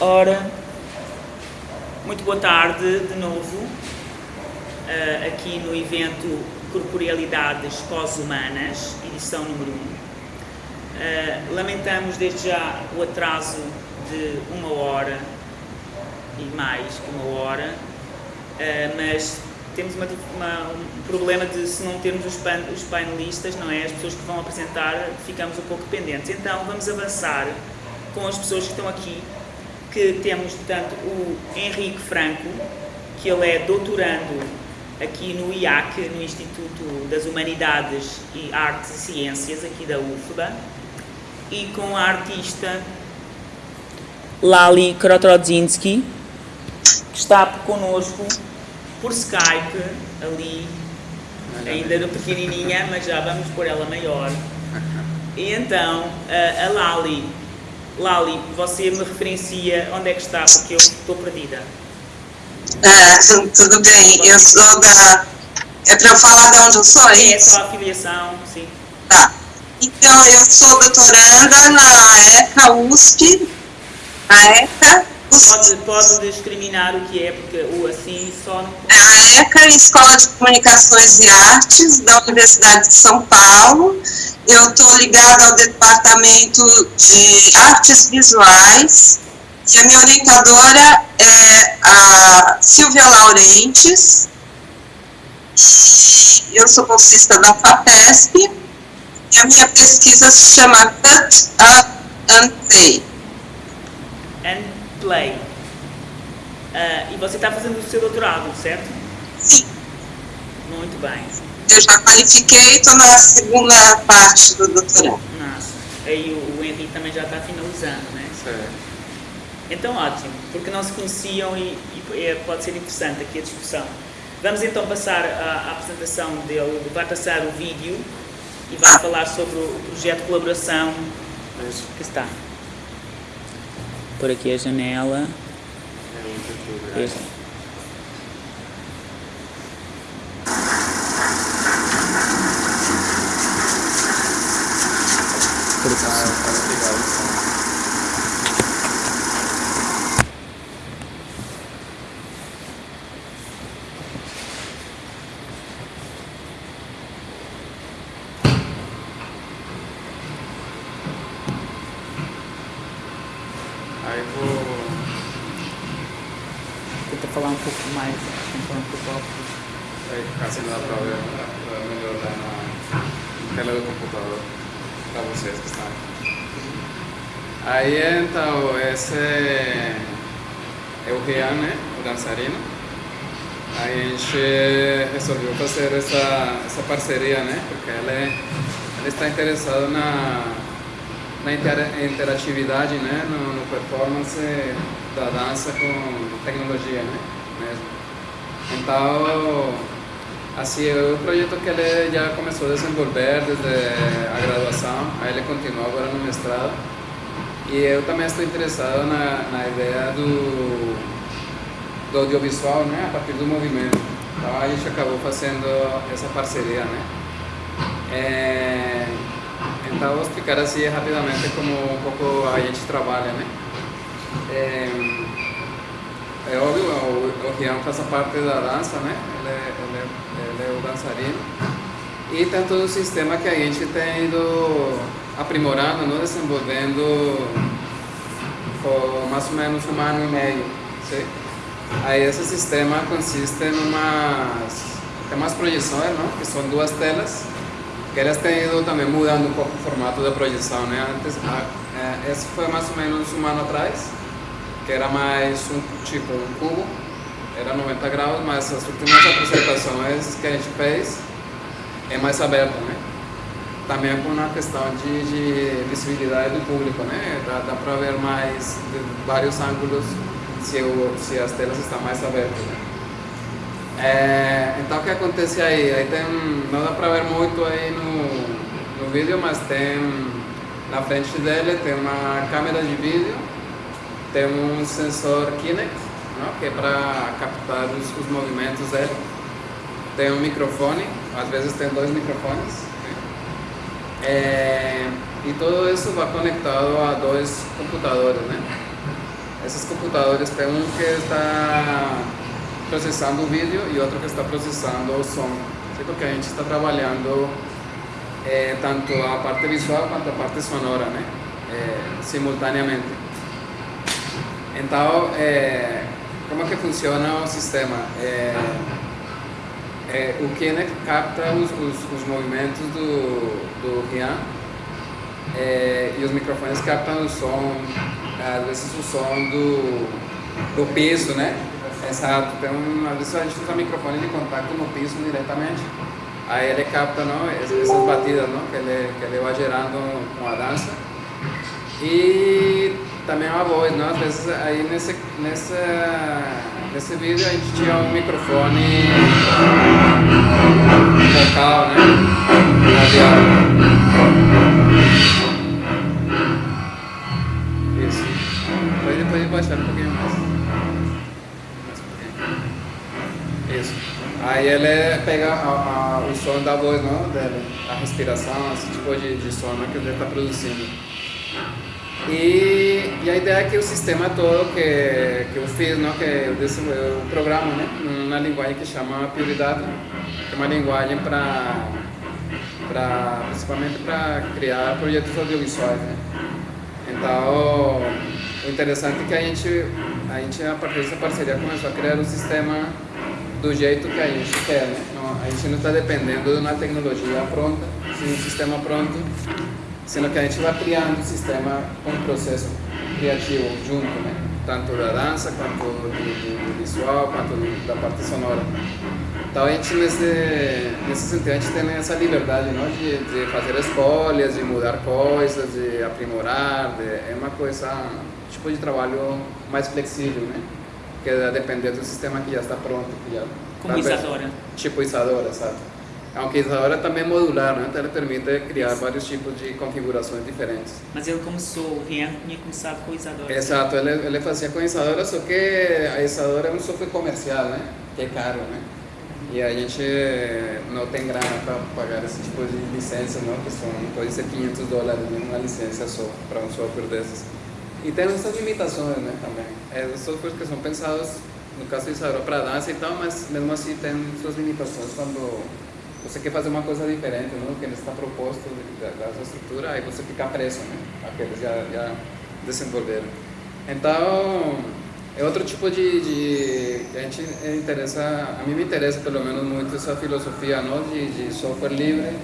Ora, muito boa tarde de novo, uh, aqui no evento Corporealidades Pós-Humanas, edição número 1. Uh, lamentamos desde já o atraso de uma hora e mais que uma hora, uh, mas temos uma, uma, um problema de se não termos os, pan, os painelistas, não é? As pessoas que vão apresentar, ficamos um pouco dependentes. Então vamos avançar com as pessoas que estão aqui que temos, portanto, o Henrique Franco, que ele é doutorando aqui no IAC, no Instituto das Humanidades e Artes e Ciências, aqui da UFBA, e com a artista Lali Krotrodzinski, que está connosco por Skype, ali, ainda pequenininha, mas já vamos pôr ela maior. E então, a Lali Lali, você me referencia onde é que está, porque eu estou perdida. É, tudo bem, eu sou da... É para eu falar de onde eu sou, é, é só a filiação, sim. Tá. Então, eu sou doutoranda na ECA USP, na ECA Pode, pode discriminar o que é, porque o assim só não... É a ECA, Escola de Comunicações e Artes, da Universidade de São Paulo, eu estou ligada ao departamento de artes visuais e a minha orientadora é a Silvia Laurentes. Eu sou bolsista da FAPESP e a minha pesquisa se chama Cut Up and Play. Play. Uh, e você está fazendo o seu doutorado, certo? Sim. Muito bem eu já qualifiquei, estou na segunda parte do doutorado. Nossa, aí o, o Henrique também já está finalizando, né? Certo. Então, ótimo, porque não se conheciam e, e pode ser interessante aqui a discussão. Vamos então passar à apresentação dele, vai passar o vídeo e vai ah. falar sobre o projeto de colaboração Isso. que está. Por aqui a janela. Muito Aí vou... Tenta falar um pouco mais, falar um pouco alto. Aí, assim não dá pra ver, pra melhorar na tela do computador para vocês que estão Aí então, esse é o Rian, né, o dançarino. Aí a gente resolveu fazer essa, essa parceria, né, porque ele, ele está interessado na, na interatividade, né, no, no performance da dança com tecnologia, né, mesmo. Então, Assim, é projeto que ele já começou a desenvolver desde a graduação, aí ele continua agora no mestrado. E eu também estou interessado na, na ideia do, do audiovisual, né, a partir do movimento. Então a gente acabou fazendo essa parceria, né. É, vou explicar assim rapidamente como um pouco a gente trabalha, né. É, é óbvio, o, o Rian faz parte da dança, né? Ele, ele, ele é o dançarino. E tem todo o sistema que a gente tem ido aprimorando, não? desenvolvendo por mais ou menos um ano e meio. Sim? Aí esse sistema consiste em umas, umas projeções, não? que são duas telas, que elas têm ido também mudando um pouco o formato da projeção. Né? Antes, a, esse foi mais ou menos um ano atrás, que era mais um tipo um cubo, era 90 graus, mas as últimas apresentações que a gente fez é mais aberto, né? Também com uma questão de, de visibilidade do público, né? Dá, dá para ver mais de vários ângulos se, o, se as telas estão mais abertas? É, então o que acontece aí? Aí tem, não dá para ver muito aí no, no vídeo, mas tem na frente dele tem uma câmera de vídeo tem um sensor Kinect, não? que é para captar os, os, movimentos dele. Tem um microfone, às vezes tem dois microfones. Né? É, e tudo isso vai conectado a dois computadores, né? esses computadores tem um que está processando o vídeo e outro que está processando o som. Porque a gente está trabalhando é, tanto a parte visual quanto a parte sonora, né? É, simultaneamente. Então, é, como é que funciona o sistema? O Kinect capta os, os, os movimentos do, do Rian e os microfones captam o som, às vezes o som do, do piso, né? Exato, tem às vezes a gente usa microfone de contato no piso diretamente, aí ele capta não, essas batidas não, que, ele, que ele vai gerando com a dança. E também a voz, não? às vezes aí nesse, nesse, nesse vídeo a gente tinha um microfone vocal, né? Radial. pode baixar um pouquinho mais. Isso. Aí ele pega a, a, o som da voz não, dele, a respiração, esse tipo de, de som né, que ele está produzindo. E, e, a ideia é que o sistema todo que, que eu fiz, não, que eu, eu programo né, uma linguagem que chama Prioridade, que é uma linguagem para principalmente para criar projetos audiovisuais. Né? Então, o interessante é que a gente, a gente, a partir dessa parceria, começou a criar um sistema do jeito que a gente quer, né? Não, a gente não está dependendo de uma tecnologia pronta, de um sistema pronto, sendo que a gente vai criando um sistema com um processo criativo junto, né? Tanto da dança, quanto do, do, do visual, quanto do, da parte sonora. Então a gente, nesse, nesse sentido, a gente tem essa liberdade não? De, de fazer escolhas, de mudar coisas, de aprimorar, de, é uma coisa tipo de trabalho mais flexível, né? Que depender do sistema que já está pronto. Que já Como Isadora. Tipo Isadora, sabe? Aunque Isadora também é modular, né? Então ela permite criar Isso. vários tipos de configurações diferentes. Mas ele começou, o Rian tinha começado com Isadora. Exato, ele, ele fazia com Isadora, só que a Isadora é um software comercial, né? Que é caro, né? E a gente não tem grana para pagar esse tipo de licença, não? Que são, pode ser 500 dólares uma licença só para um software desses. E tem essas limitações, né, também. É, softwares que são pensados, no caso de Isadora, para dança e tal, mas mesmo assim tem suas limitações quando você quer fazer uma coisa diferente, não? que está proposto dessa estrutura, aí você fica preso? Aqueles já, já desenvolveram. Então, é outro tipo de, de a gente interessa, a mim me interessa pelo menos muito essa filosofia, não? De, de software livre,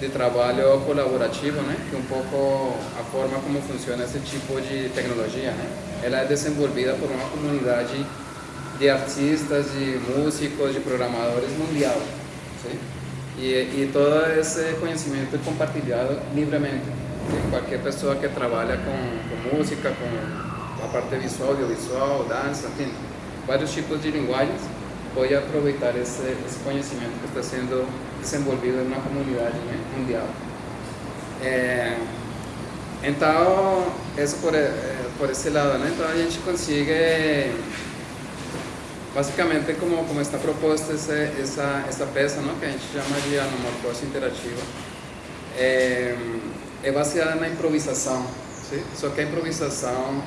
de trabalho colaborativo, né? Que é um pouco a forma como funciona esse tipo de tecnologia, né? Ela é desenvolvida por uma comunidade de artistas, de músicos, de programadores mundial, sim? E, e todo esse conhecimento é compartilhado livremente. Qualquer pessoa que trabalha com, com música, com a parte visual, audiovisual, dança, enfim, vários tipos de linguagens, pode aproveitar esse, esse conhecimento que está sendo desenvolvido na comunidade né, mundial. É, então, isso por, é, por esse lado, né? Então a gente consegue, basicamente, como, como está proposta essa, essa, essa peça, não? que a gente chama de anamorfose interativa, é, é baseada na improvisação, sim? só que a improvisação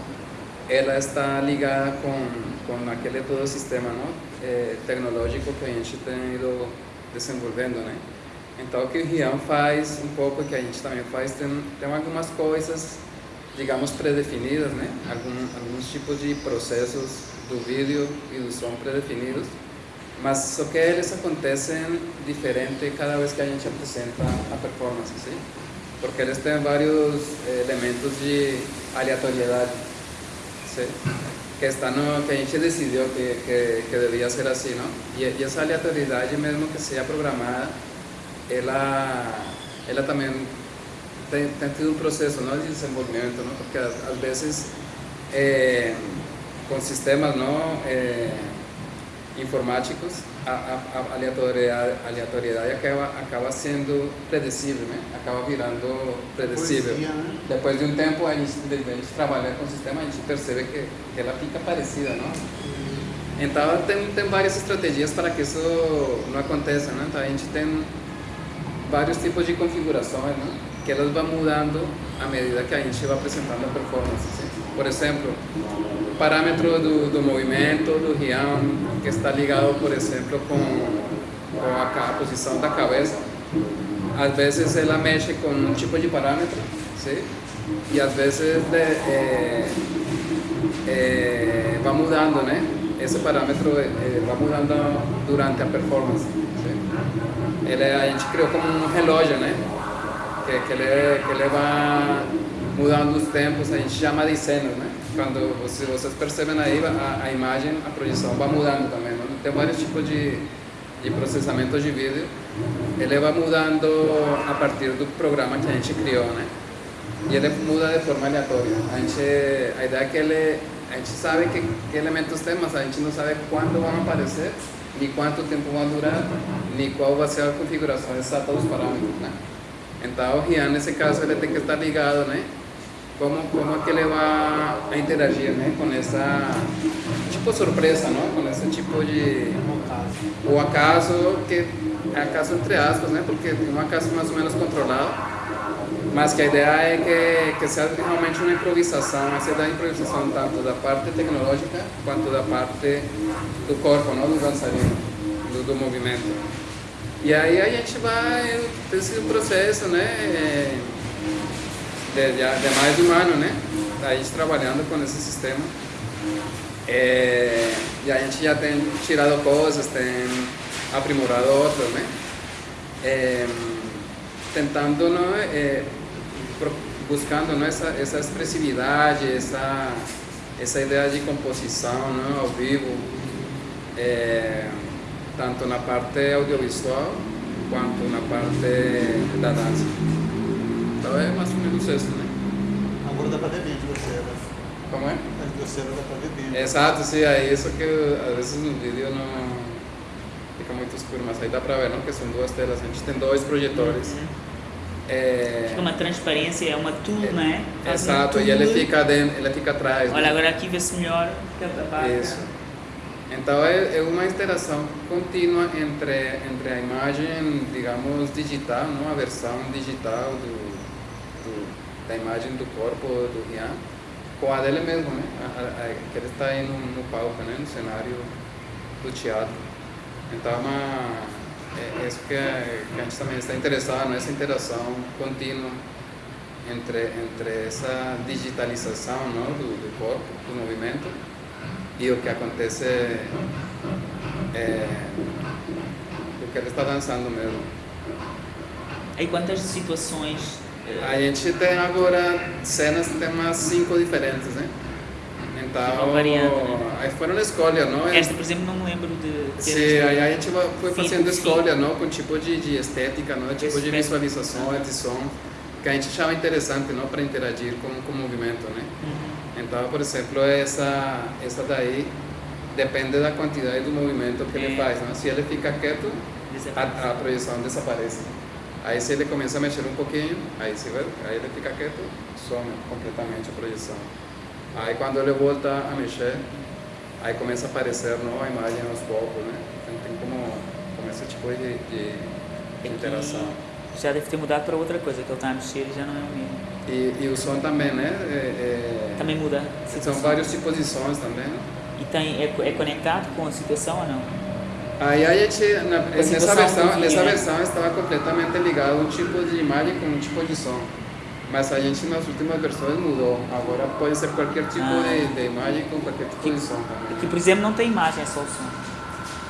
ela está ligada com, com aquele todo sistema não? É, tecnológico que a gente tem ido desenvolvendo, né? Então, o que o Rian faz, um pouco que a gente também faz, tem, tem algumas coisas, digamos, predefinidas, né? Algum, alguns tipos de processos do vídeo e do som predefinidos, mas só que eles acontecem diferente cada vez que a gente apresenta a performance, sim? Porque eles têm vários eh, elementos de aleatoriedade, sim? Que, está no, que a gente decidiu que, que, que devia ser assim, não? E, e, essa aleatoriedade, mesmo que seja programada, ela, ela também tem, tem tido um processo não, de desenvolvimento, não? Porque às, às vezes, é, com sistemas não, é, informáticos, a, a, a aleatoriedade, aleatoriedade acaba, acaba sendo predicível, né? acaba virando predicível. Poesia, né? Depois de um tempo, a gente, de, a gente trabalhar com o sistema, a gente percebe que, que ela fica parecida. Não? Então, tem, tem várias estratégias para que isso não aconteça. Né? Então, a gente tem vários tipos de configurações. Né? que elas vão mudando à medida que a gente vai apresentando a performance. Sim? Por exemplo, o parâmetro do, do movimento do Rian, que está ligado, por exemplo, com, com a, a posição da cabeça, às vezes ela mexe com um tipo de parâmetro, sim? e às vezes é, é, vai mudando, né? Esse parâmetro é, vai mudando durante a performance. Sim? Ele, a gente criou como um relógio, né? Que, que, ele, que ele vai mudando os tempos, a gente chama de cenas, né? Quando você, vocês percebem aí, a, a imagem, a projeção vai mudando também, né? Tem vários tipos de, de processamento de vídeo. Ele vai mudando a partir do programa que a gente criou, né? E ele muda de forma aleatória. A, gente, a ideia é que ele, a gente sabe que, que elementos tem, mas a gente não sabe quando vão aparecer, nem quanto tempo vão durar, nem qual vai ser a configuração exata dos parâmetros, né? Então, o Rian, nesse caso, ele tem que estar ligado, né? Como, como é que ele vai interagir, né? Com essa, tipo, surpresa, não? Com esse tipo de... O acaso, que é acaso entre aspas, né? Porque é um acaso mais ou menos controlado mas que a ideia é que, que seja realmente uma improvisação, essa da improvisação tanto da parte tecnológica quanto da parte do corpo, não, do dançarino, do, do movimento. E aí a gente vai ter esse processo, né, de, de, de mais de um ano, né, a gente trabalhando com esse sistema. É, e a gente já tem tirado coisas, tem aprimorado outras, né, é, tentando, não, é, buscando ¿no? essa, essa expressividade, essa, essa ideia de composição não? ao vivo, é, tanto na parte audiovisual quanto na parte da dança. É mais ou menos isso, né? Agora dá para ver vídeo você, né? Como é? Você dá para ver vídeo. Exato, sim, é isso que às vezes no vídeo não fica muito escuro, mas aí dá para ver, não? Que são duas telas, a gente tem dois projetores. Uhum. É... Fica uma transparência, é uma tool, é, é? Faz exato, e ele fica, dentro, ele fica atrás. Olha, né? agora aqui vê-se melhor que a barca. Isso. Então é, é, uma interação contínua entre, entre a imagem, digamos, digital, não? a versão digital do, do da imagem do corpo do Rian, com a dele mesmo, né? A, a, que ele está aí no, no palco, né? no cenário do teatro. Então é é, isso que, que, a gente também está interessado nessa interação contínua entre entre essa digitalização não, do, do corpo, do movimento e o que acontece é, o que ele está dançando mesmo. E quantas situações? A gente tem agora cenas, tem umas cinco diferentes, né? Então, né? aí foram escolhas, não? Esta, por exemplo, não me lembro de... Sim, aí a gente foi fazendo escolha, não? Com tipo de, de estética, não? Tipo de visualização, de som, que a gente achava interessante, não? Para interagir com, com o movimento, né? Uhum. Então, por exemplo, essa, essa daí depende da quantidade do movimento que é. ele faz, não? Se ele fica quieto, a, a, projeção desaparece. Aí se ele começa a mexer um pouquinho, aí, se vê, aí ele fica quieto, some completamente a projeção. Aí quando ele volta a mexer, aí começa a aparecer nova imagem aos poucos, né? Então tem como, esse tipo de, de, de interação. Já deve ter mudado para outra coisa, que a mexer e já não é o mesmo. E, e o som também, né? É, é, também muda. São vários tipos de sons também. Né? E tem, é, é conectado com a situação ou não? Aí a gente, na, nessa versão, nessa versão estava completamente ligado um tipo de imagem com um tipo de som. Mas a gente nas últimas versões mudou. Agora pode ser qualquer tipo ah. de, de, imagem com qualquer tipo que, de som também. Que, por exemplo, não tem imagem, é só o som.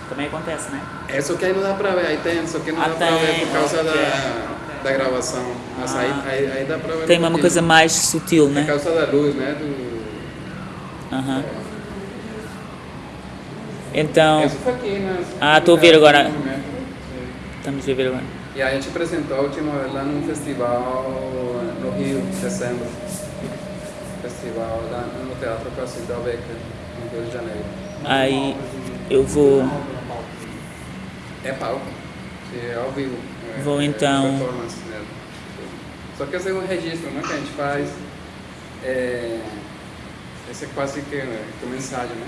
Também acontece, né? É só que aí não dá pra ver, aí tem, só que não ah, dá tem. pra ver por causa da, da gravação. Mas ah. aí, aí, aí, dá pra ver. Tem uma coisa mais sutil, né? Por causa da luz, né? Do... Uh -huh. Então. Isso foi aqui, né? Ah, estou a ver agora. Estamos a ver agora. E a gente apresentou a última vez lá num festival no Rio, em dezembro. Festival lá no Teatro Cassidal Becker, no Rio de Janeiro. Aí eu vou. É palco, é ao vivo. É, vou é então. Só que esse é um registro né, que a gente faz. É, esse é quase que, que mensagem, né?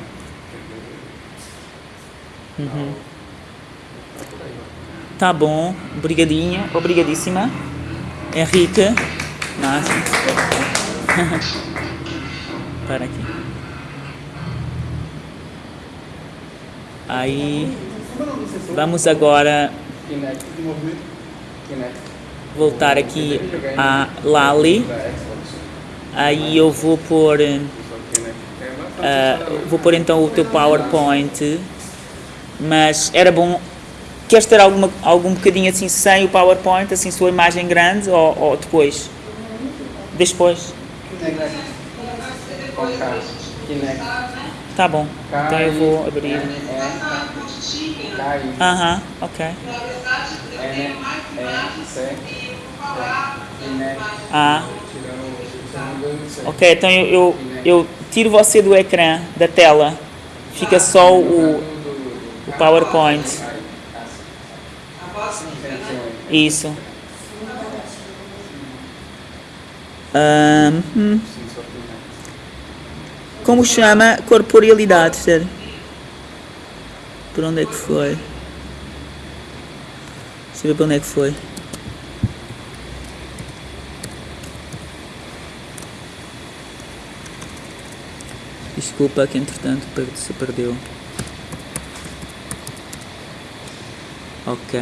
Uhum. Tá bom, obrigadinha, obrigadíssima. Henrique. Márcio. Para aqui. Aí vamos agora voltar aqui a Lali. Aí eu vou pôr, assustador. vou pôr então o teu PowerPoint. Mas era bom. Queres ter alguma, algum bocadinho assim sem o PowerPoint, assim sua imagem grande ou, ou depois? Depois. Tá bom. Então eu vou abrir. Aham, ok. E, C, Kinect. Ah, ok. Então eu, eu, eu tiro você do ecrã, da tela. Fica só o PowerPoint. Isso. Hum. Como chama corporealidade, sério? Por onde é que foi? Deixa eu ver para onde é que foi. Desculpa que entretanto se perdeu. Ok.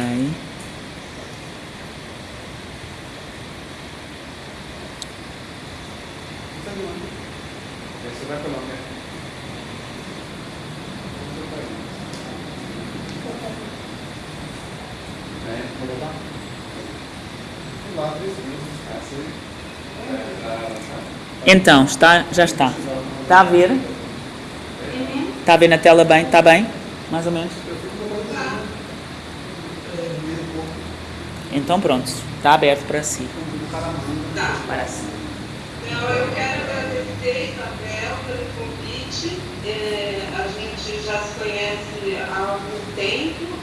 Então, está, já está. Está a ver? Está a ver na tela bem? Está bem? Mais ou menos? Então pronto, está aberto para si. Para si. Então, eu quero agradecer, Isabel, pelo convite. É, a gente já se conhece há algum tempo,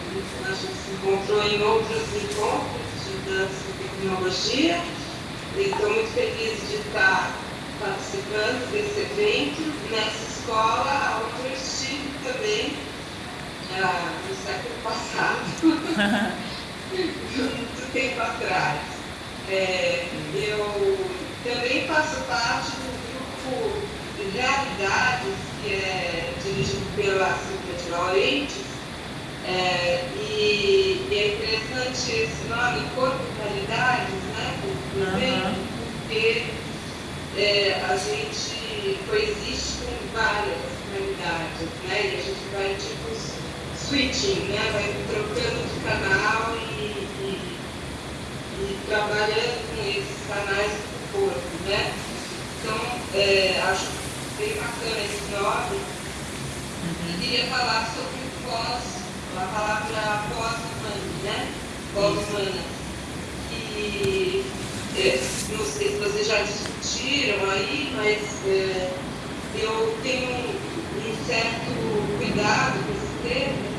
a gente se encontrou em outros encontros de dança e tecnologia. Estou muito feliz de estar participando desse evento nessa escola, onde eu estive também ah, no século passado, muito tempo atrás. É, eu também faço parte do grupo de Realidades, que é dirigido pela Silvia de Laurentiis, é, e, e é interessante esse nome, Corpo Realidades, né, evento, porque é, a gente coexiste com várias realidades, né, e a gente vai tipo switching, né, vai trocando de canal e- e e trabalhando com esses canais do corpo, né? Então, é, acho bem bacana esse nome. E queria falar sobre o pós, a palavra pós-humana, né? Pós-humana. E é, não sei se vocês já discutiram aí, mas é, eu tenho um certo cuidado com esse termo,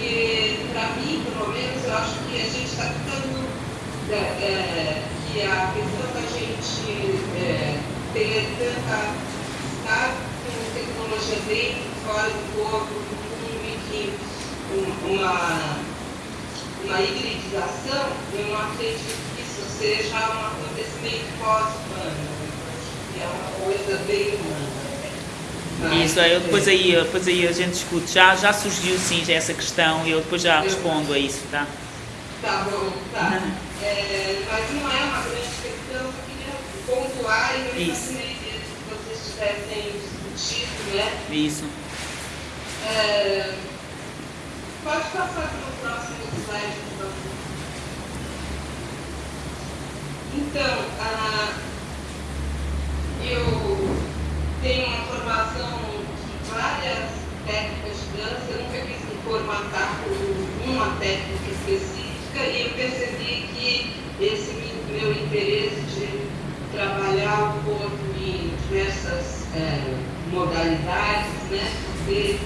porque, para mim, pelo menos, eu acho que a gente está ficando é, é, que a questão da gente é, ter tanta estar com tecnologia dentro, fora do corpo, mundo, enfim, um- uma, uma hibridização, eu não acredito que isso seja um acontecimento pós-humano. Acho que é uma coisa bem humana. Isso, eu depois aí, depois aí a gente discute. Já, já surgiu sim já essa questão e eu depois já respondo a isso, tá? Tá bom, tá. É, mas não é uma grande questão, eu queria pontuar e eu Isso. imaginei que vocês tivessem discutido, né? Isso. É, pode passar para o próximo slide, por favor. Então, ah, eu tenho uma formação de várias técnicas de dança, eu nunca quis me formatar por uma técnica específica e eu percebi que esse meu interesse de trabalhar o corpo em diversas eh, modalidades, né, poder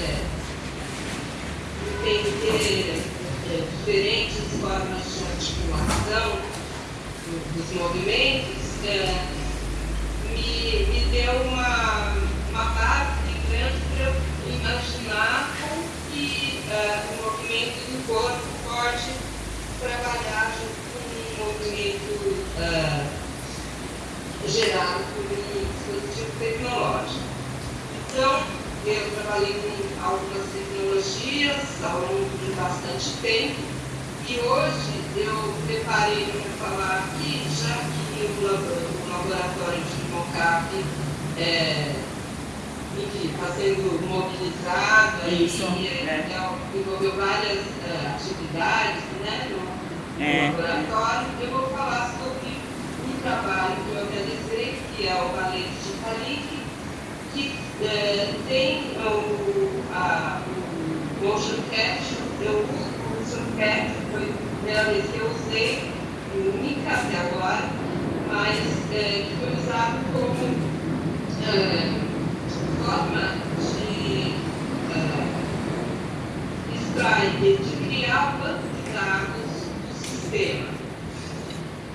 eh, entender eh, diferentes formas de articulação do- dos movimentos, eh, me, me deu uma, uma base grande para eu imaginar como que eh, o movimento do corpo trabalhar junto com um movimento gerado por um dispositivo tecnológico. Então, eu trabalhei com algumas tecnologias ao longo de bastante tempo e hoje eu preparei para falar aqui, já que o laboratório de mocap é, enfim, está sendo mobilizado Isso, e é. é, envolveu várias é, atividades né, no, no É. laboratório. Eu vou falar sobre um trabalho que eu realizei, que é o Valente de Talik, que é, tem o, a, o motion capture, eu uso o motion capture, foi a primeira vez que eu usei, única até agora, mas é, que foi usado como é, forma de é, extrair, de criar banco de dados do sistema.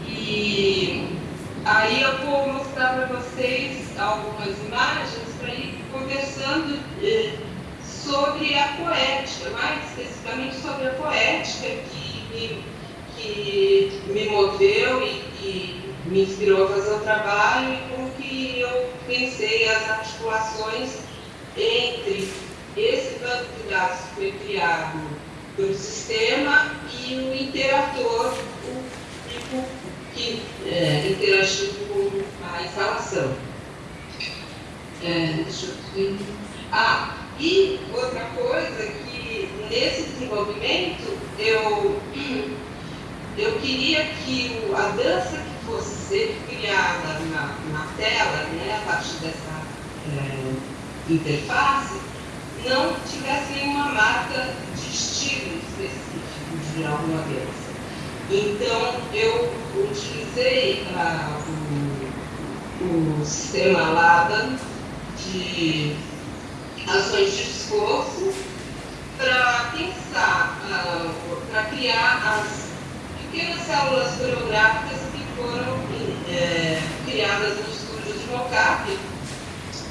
E aí eu vou mostrar para vocês algumas imagens para ir conversando eh, sobre a poética, mais especificamente sobre a poética que me, que me moveu e que me inspirou a fazer o trabalho e como que eu pensei as articulações entre esse banco de dados que foi criado pelo sistema e o interator, o tipo que é, interagiu com a instalação. É, deixa eu. Ah, e outra coisa que nesse desenvolvimento eu, eu queria que o- a dança fosse ser criada na, na tela, né, a partir dessa é, interface, não tivesse nenhuma marca de estilo específico de alguma dança. Então, eu utilizei ah, o, o sistema LADA de ações de esforço para pensar, para criar as pequenas células coreográficas foram eh, criadas no estúdio de mocap.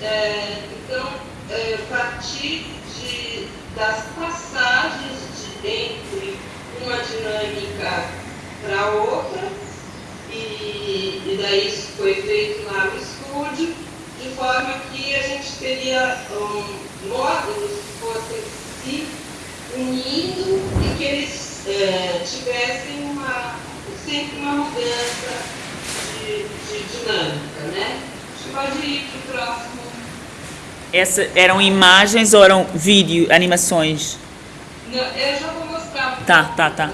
Eh, então, eh, partir de, das passagens de, entre uma dinâmica para outra, e, e daí isso foi feito lá no estúdio, de forma que a gente teria um, módulos que fossem se unindo e que eles eh, tivessem uma, sempre uma mudança de, de dinâmica, né? Acho que pode ir para o próximo. Essa, eram imagens ou eram vídeo, animações? Não, eu já vou mostrar Tá, tá, tá.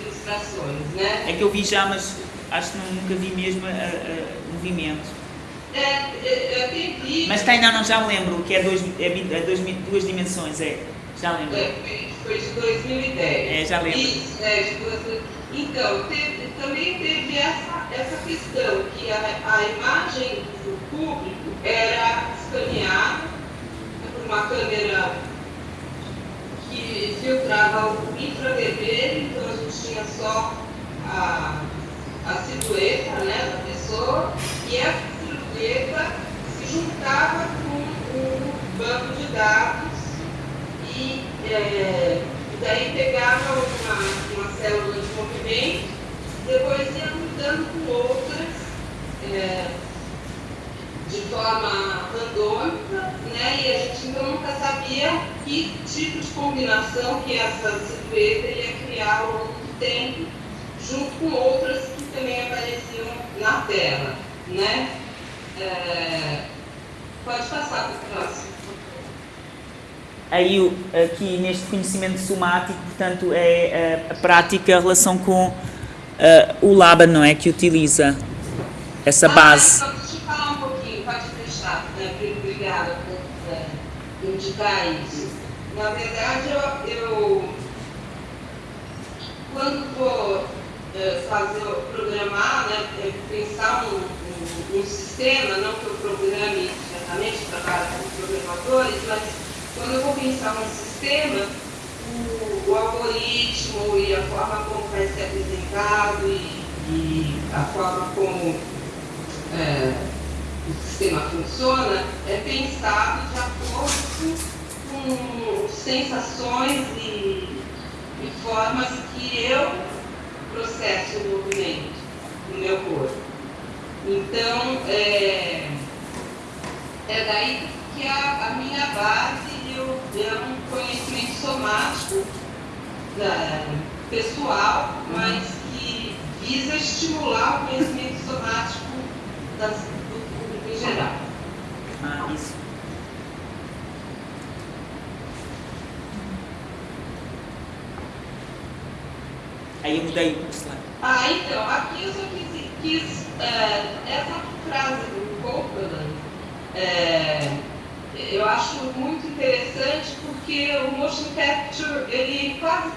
ilustrações, né? É que eu vi já, mas acho que nunca vi mesmo a- a- movimento. É, é, é, tem vídeo. Mas tem, não, não, já me lembro, que é, dois, é, é dois, duas dimensões, é. Já lembro. É, foi- de 2010. É, já lembro. Isso, é, de duas- Então, teve- também teve essa, essa questão, que a, a imagem do público era escaneada por uma câmera que filtrava o infravermelho, então a gente tinha só a, a silhueta né, da pessoa, e essa silhueta se juntava com o banco de dados e, é, daí pegava uma, uma célula de movimento, depois ia mudando com outras é, de forma randômica, né? E a gente então nunca sabia que tipo de combinação que essa silhueta ia criar ao longo do tempo, junto com outras que também apareciam na tela, né? É, pode passar para o próximo. Aí, o- aqui neste conhecimento somático, portanto, é a, a prática, a relação com ah, o LABA, não é? Que utiliza essa base. Ah, deixa eu falar um pouquinho, pode deixar, né, obrigada por é, indicar isso. Na verdade, eu, eu quando vou é, fazer, programar, né, é, pensar um, um, um sistema, não que eu programe diretamente, trabalho com programadores, mas quando eu vou pensar um sistema, o, o algoritmo e a forma como vai ser apresentado e, e a forma como é, o sistema funciona é pensado de acordo com sensações e, e formas que eu processo o movimento no meu corpo. Então, é, é daí que a, a minha base eu, é um conhecimento somático da, pessoal, mas que visa estimular o conhecimento somático das, do público em geral. Ah, isso. Aí eu mudei o slide. Ah, então, aqui eu só quis, quis é, essa frase do Copeland, é, eu acho muito interessante porque o motion capture, ele quase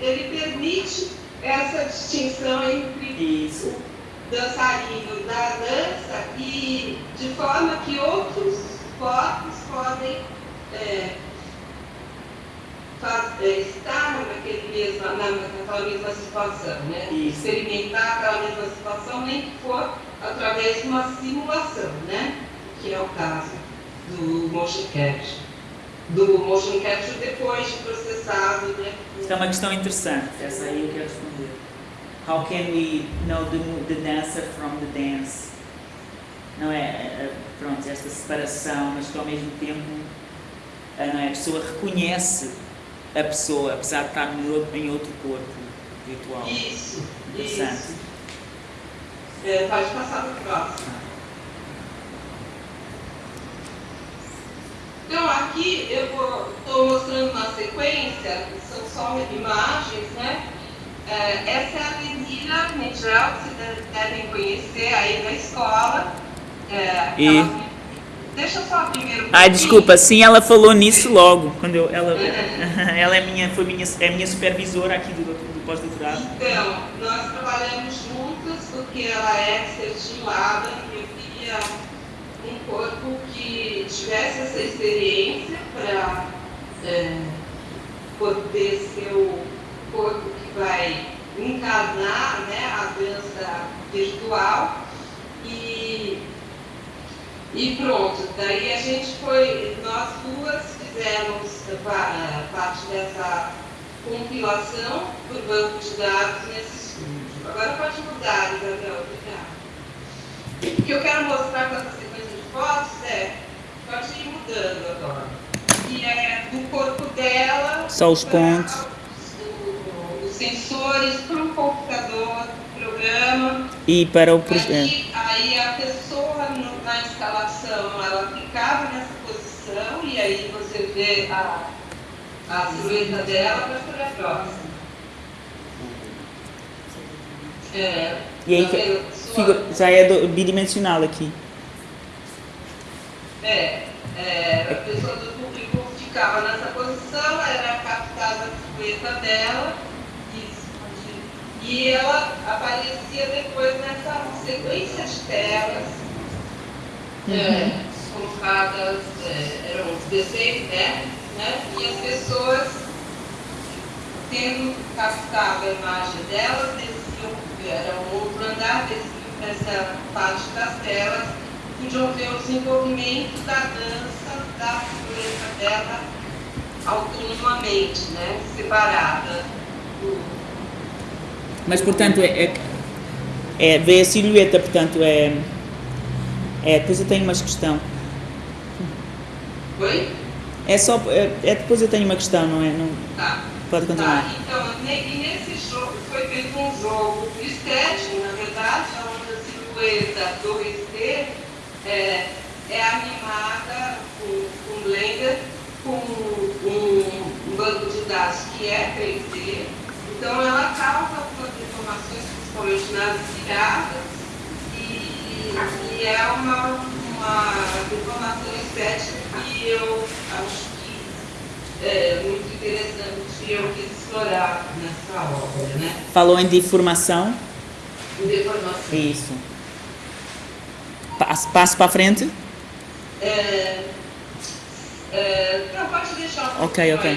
ele permite essa distinção entre Isso. o dançarino da dança e de forma que outros corpos podem é, faz- é, estar naquele mesma, na, naquela mesma situação, né? Isso. Experimentar aquela mesma situação, nem que for através de uma simulação, né? Que é o caso do motion capture. Do motion capture depois de processado, né? É uma questão interessante, essa aí eu quero responder. How can we know the, the dancer from the dance? Não é, é, é, pronto, esta separação, mas que ao mesmo tempo a, não é, a pessoa reconhece a pessoa, apesar de estar em outro corpo virtual. Isso, Interessante. isso. É, pode passar para o próximo. Então aqui eu estou mostrando uma sequência, são só imagens, né? É, essa é a Lenira Migel, que vocês devem conhecer aí na escola. É, E- ela- Deixa eu só primeiro. pouquinho. desculpa, sim, ela falou nisso logo, quando eu, ela, ela é minha, foi minha, é minha supervisora aqui do, do pós-doutorado. Então, nós trabalhamos juntas porque ela é Laban e eu queria corpo que tivesse essa experiência para poder ser o corpo que vai encarnar né, a dança virtual e, e pronto. Daí a gente foi, nós duas fizemos pa- parte dessa compilação por banco de dados nesse estúdio. Agora pode mudar, Isabel, obrigada. O que eu quero mostrar com essa sequência fotos é, pode ir mudando agora, que é do corpo dela, Só os pontos. Os sensores para o computador, o programa, E para o projeto. Aí, aí a pessoa no- na instalação, ela ficava nessa posição e aí você vê a, a silhueta dela para fazer a próxima. É, E aí tá Figu- já é do- bidimensional aqui. É, é, a pessoa do público ficava nessa posição, era captada a silhueta dela isso, e ela aparecia depois nessa sequência de telas é, colocadas, é, eram 16 telas, né? E as pessoas tendo captado a imagem delas, desciam, era um outro andar, desciam para essa parte das telas, podiam ver o desenvolvimento da dança, da figureza dela autonomamente, né? Separada do, Mas portanto é, é, é vê a silhueta, portanto é, é. Depois eu tenho uma questão. Oi? É só. É, é depois eu tenho uma questão, não é? Não, Tá. pode continuar. Tá, então, ne- e nesse jogo foi feito um jogo estético, na verdade, onde a silhueta do RT é, é animada com, com Blender, com um, um banco de dados que é 3D. Então, ela causa algumas informações, principalmente nas viradas, e, e é uma, uma informação estética que eu acho que é muito interessante e eu quis explorar nessa obra, né? Falou em deformação. Deformação. Isso. Passo, passo para a frente. É, é, não, pode deixar um Ok, ok.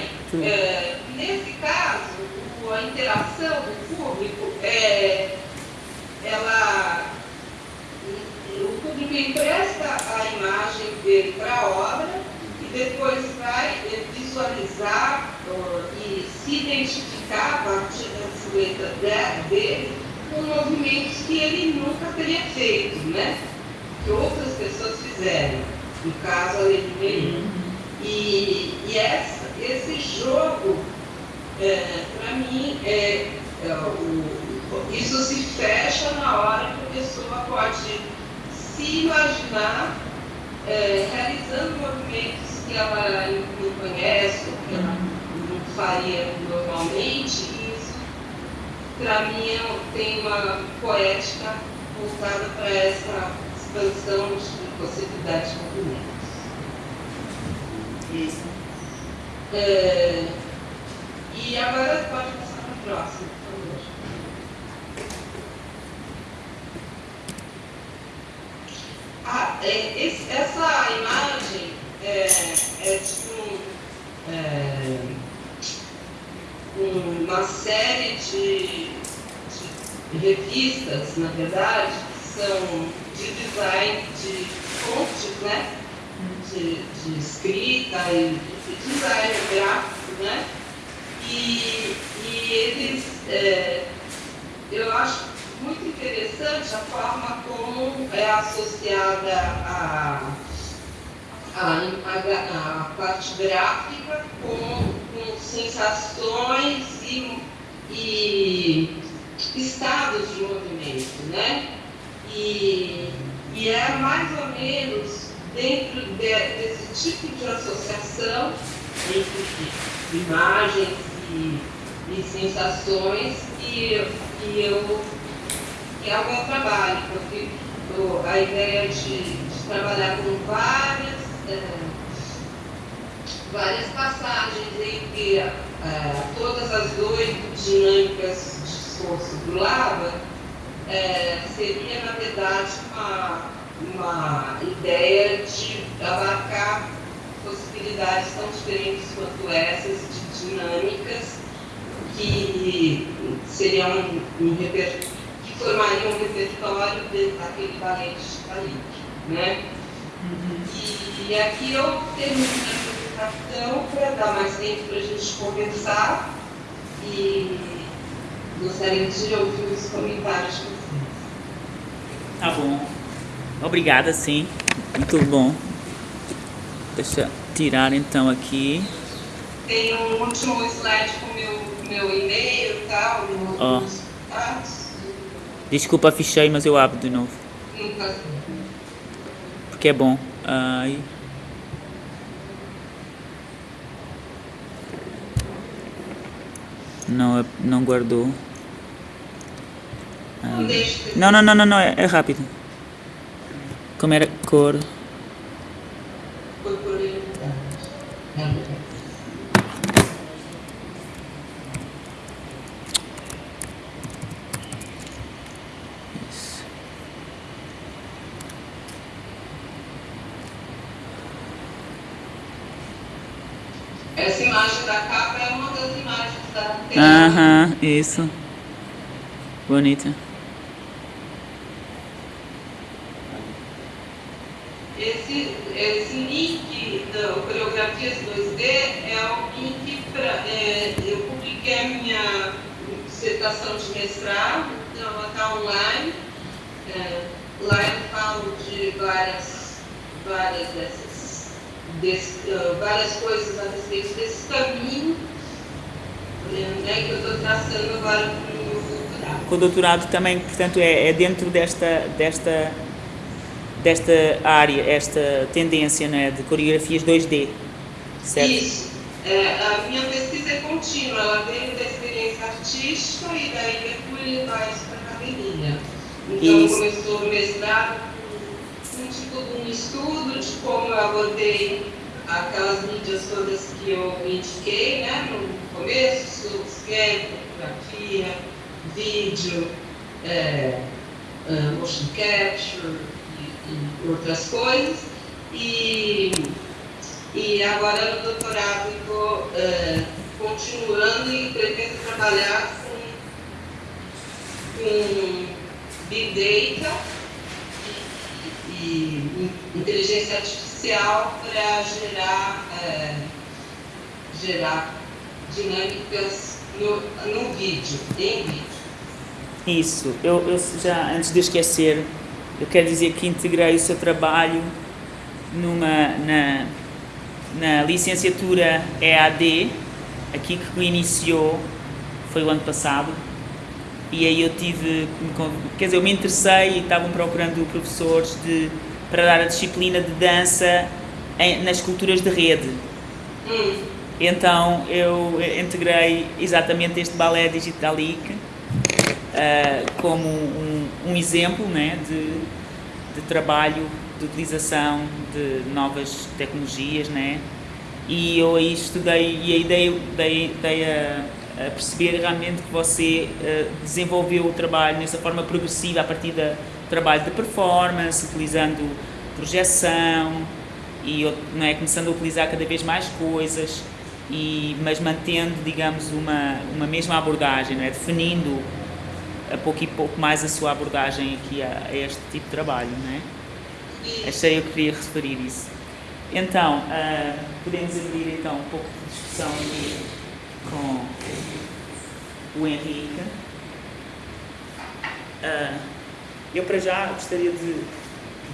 É, nesse caso, a interação do público, é, ela, o público empresta a imagem dele para a obra e depois vai visualizar e se identificar a partir da silhueta de- dele com movimentos que ele nunca teria feito, né? Que outras pessoas fizeram. No caso, a Lady Merlin. E, e essa, esse jogo, é, para mim, é, é, o, isso se fecha na hora que a pessoa pode se imaginar é, realizando movimentos que ela não conhece, ou que ela não faria normalmente, para mim, é, tem uma poética voltada para essa expansão de possibilidades de movimentos. Isso. É, e agora pode passar para a próxima, por favor. Ah, é, esse- essa imagem é, é tipo um, é, uma série de, de revistas, na verdade, que são de design de fontes, né? De, de escrita e de design gráfico, né? E, e eles, é, eu acho muito interessante a forma como é associada a, a, a, a parte gráfica com, com sensações e, e estados de movimento, né? E, e é mais ou menos dentro de- desse tipo de associação entre imagens e, e sensações que, que eu que é o meu trabalho, porque eu- a ideia de, de trabalhar com várias, eh, várias passagens entre eh, todas as oito dinâmicas de esforço do lava, eh, seria, na verdade, uma, uma ideia de abarcar possibilidades tão diferentes quanto essas de dinâmicas que seriam um, um reper- que formariam um repertório daquele balé de né? E, e aqui eu termino a apresentação para dar mais tempo para a gente conversar e gostaria de ouvir os comentários vocês. Tá bom. Obrigada, sim. Muito bom. Deixa eu tirar então aqui. Tem um último slide com meu meu e-mail e tal, no- Ó. Desculpa, fechei, mas eu abro de novo. Nunca Porque é bom. Ai. Não, não guardou. Não Não, não, não, não, é, é rápido. Como era cor? Essa imagem da capa é uma das imagens da. Aham, isso. Bonita. Esse, esse link da Coreografias 2D é o link para. eu publiquei a minha dissertação de mestrado, então ela está online. É, lá eu falo de várias, várias dessas. desse- ah, várias coisas a respeito desse caminho né, que eu estou traçando agora para o meu doutorado. O doutorado também, portanto, é, é dentro desta, desta, desta área, esta tendência né, de coreografias 2D, certo? Isso. É, a minha pesquisa é contínua, ela veio da experiência artística e daí depois levar isso para a academia. Então Isso. começou o mestrado com um tipo de um estudo de como eu abordei aquelas mídias todas que eu indiquei né, no começo, scan, fotografia, vídeo, é, é, motion capture e, e outras coisas. E e agora no doutorado estou continuando e pretendo trabalhar com, com Big Data e, e inteligência artificial para gerar, eh, gerar dinâmicas no, no vídeo, em vídeo. Isso, eu, eu já, antes de esquecer, eu quero dizer que integrei o seu trabalho numa, na, na licenciatura EAD, aqui que iniciou, foi o ano passado, e aí eu tive, quer dizer, eu me interessei e estavam procurando professores de, para dar a disciplina de dança em, nas culturas de rede. Hum. Então eu integrei exatamente este balé Digitalic uh, como um, um, exemplo né, de, de trabalho, de utilização de novas tecnologias, né? E eu aí estudei e aí dei, dei, dei a, a perceber realmente que você uh, desenvolveu o trabalho nessa forma progressiva a partir do trabalho de performance, utilizando projeção e não é, começando a utilizar cada vez mais coisas, e, mas mantendo, digamos, uma, uma mesma abordagem, não é? definindo a pouco e pouco mais a sua abordagem aqui a, a este tipo de trabalho. Não é? Achei eu que queria referir isso. Então, uh, podemos abrir então um pouco de discussão aqui com o Henrique. Uh, eu para já gostaria de,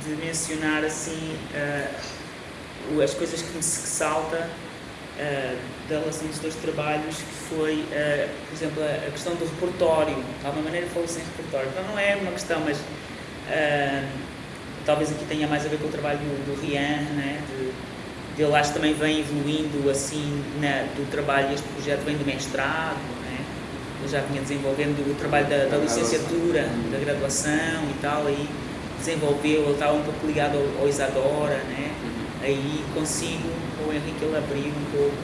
de mencionar assim uh, as coisas que me salta uh, da relação dos dois trabalhos, que foi, por exemplo, a, questão do repertório. De alguma maneira falou-se em repertório. Então não é uma questão, mas talvez aqui tenha mais a ver com o trabalho do, do Rian, né? de, ele acho que também vem evoluindo assim na, do trabalho, este projeto vem do mestrado, né? ele já vinha desenvolvendo o trabalho da, da licenciatura, da graduação e tal, aí desenvolveu, ele estava um pouco ligado ao, ao Isadora, né? aí consigo, o Henrique ele abriu um pouco,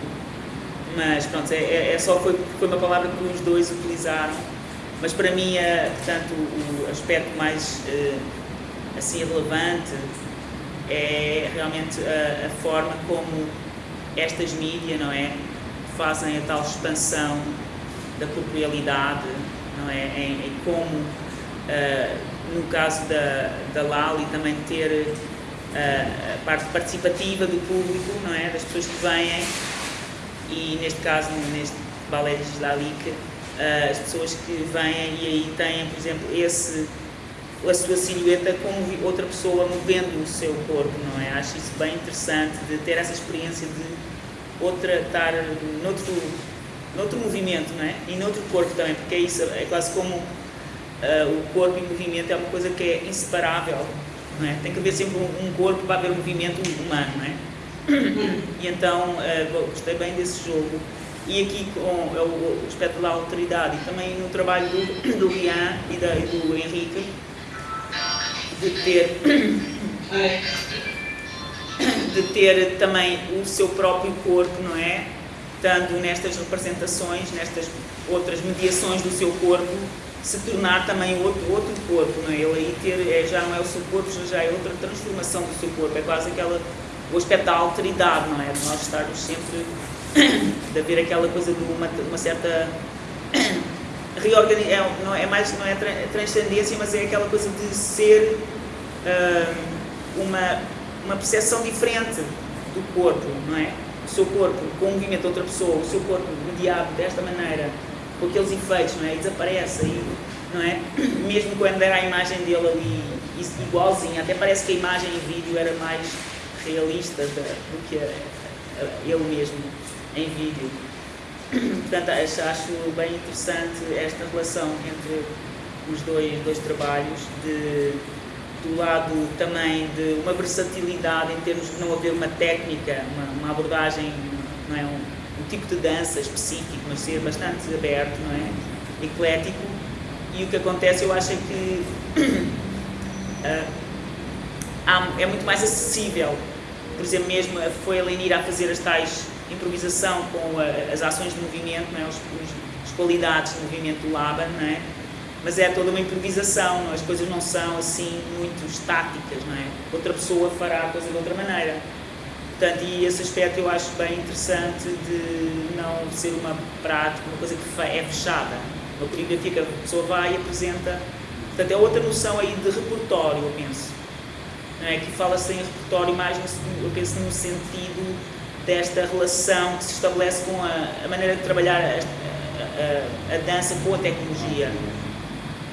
mas pronto, é, é, é só foi, foi uma palavra que os dois utilizaram, mas para mim, é, portanto, o aspecto mais uh, assim relevante é realmente a, a, forma como estas mídias, não é, fazem a tal expansão da corporealidade, não é, em, em como, uh, no caso da, da Lali, também ter a parte participativa do público, não é? das pessoas que vêm e neste caso, neste balé Gislalic, as pessoas que vêm e aí têm, por exemplo, esse, a sua silhueta como outra pessoa movendo o seu corpo, não é? Acho isso bem interessante de ter essa experiência de outra estar noutro, noutro movimento, não é? E noutro corpo também, porque é isso, é quase como uh, o corpo em movimento é uma coisa que é inseparável é? Tem que haver sempre um, um, corpo para haver um movimento humano, não é? E então uh, gostei bem desse jogo. E aqui com é o aspecto da autoridade e também no trabalho do, do Rian e, da, e do Henrique de ter de ter também o seu próprio corpo, não é? Estando nestas representações, nestas outras mediações do seu corpo, se tornar também outro, outro corpo, não é? Ele aí ter, é, já não é o seu corpo, já é outra transformação do seu corpo, é quase aquela, o aspecto da alteridade, não é? De nós estarmos sempre, de haver aquela coisa de uma, uma certa reorganização, é, não é mais, não é transcendência, mas é aquela coisa de ser uh, uma, uma percepção diferente do corpo, não é? O seu corpo com o movimento de outra pessoa, o seu corpo mediado desta maneira, com aqueles efeitos, não é? E desaparece aí, não é? Mesmo quando era a imagem dele ali igualzinha, até parece que a imagem em vídeo era mais realista do que ele mesmo em vídeo. Portanto, acho, bem interessante esta relação entre os dois, dois trabalhos, de, do lado também de uma versatilidade em termos de não haver uma técnica, uma, uma abordagem, não é? Um, um tipo de dança específico, mas ser bastante aberto, não é? Eclético. E o que acontece, eu acho é que uh, é muito mais acessível. Por exemplo, mesmo foi a Lenir a fazer as tais improvisação com a, as ações de movimento, não é? Os, os, as qualidades de movimento do Laban, não é? Mas é toda uma improvisação, não? É? as coisas não são assim muito estáticas, não é? Outra pessoa fará a coisa de outra maneira. Portanto, e esse aspecto eu acho bem interessante de não ser uma prática, uma coisa que é fechada. Uma coreografia que a pessoa vai e apresenta. Portanto, é outra noção aí de repertório, eu penso. Não é? Que fala-se em repertório mais, no, eu penso, no sentido desta relação que se estabelece com a, a maneira de trabalhar a, a, a, dança com a tecnologia.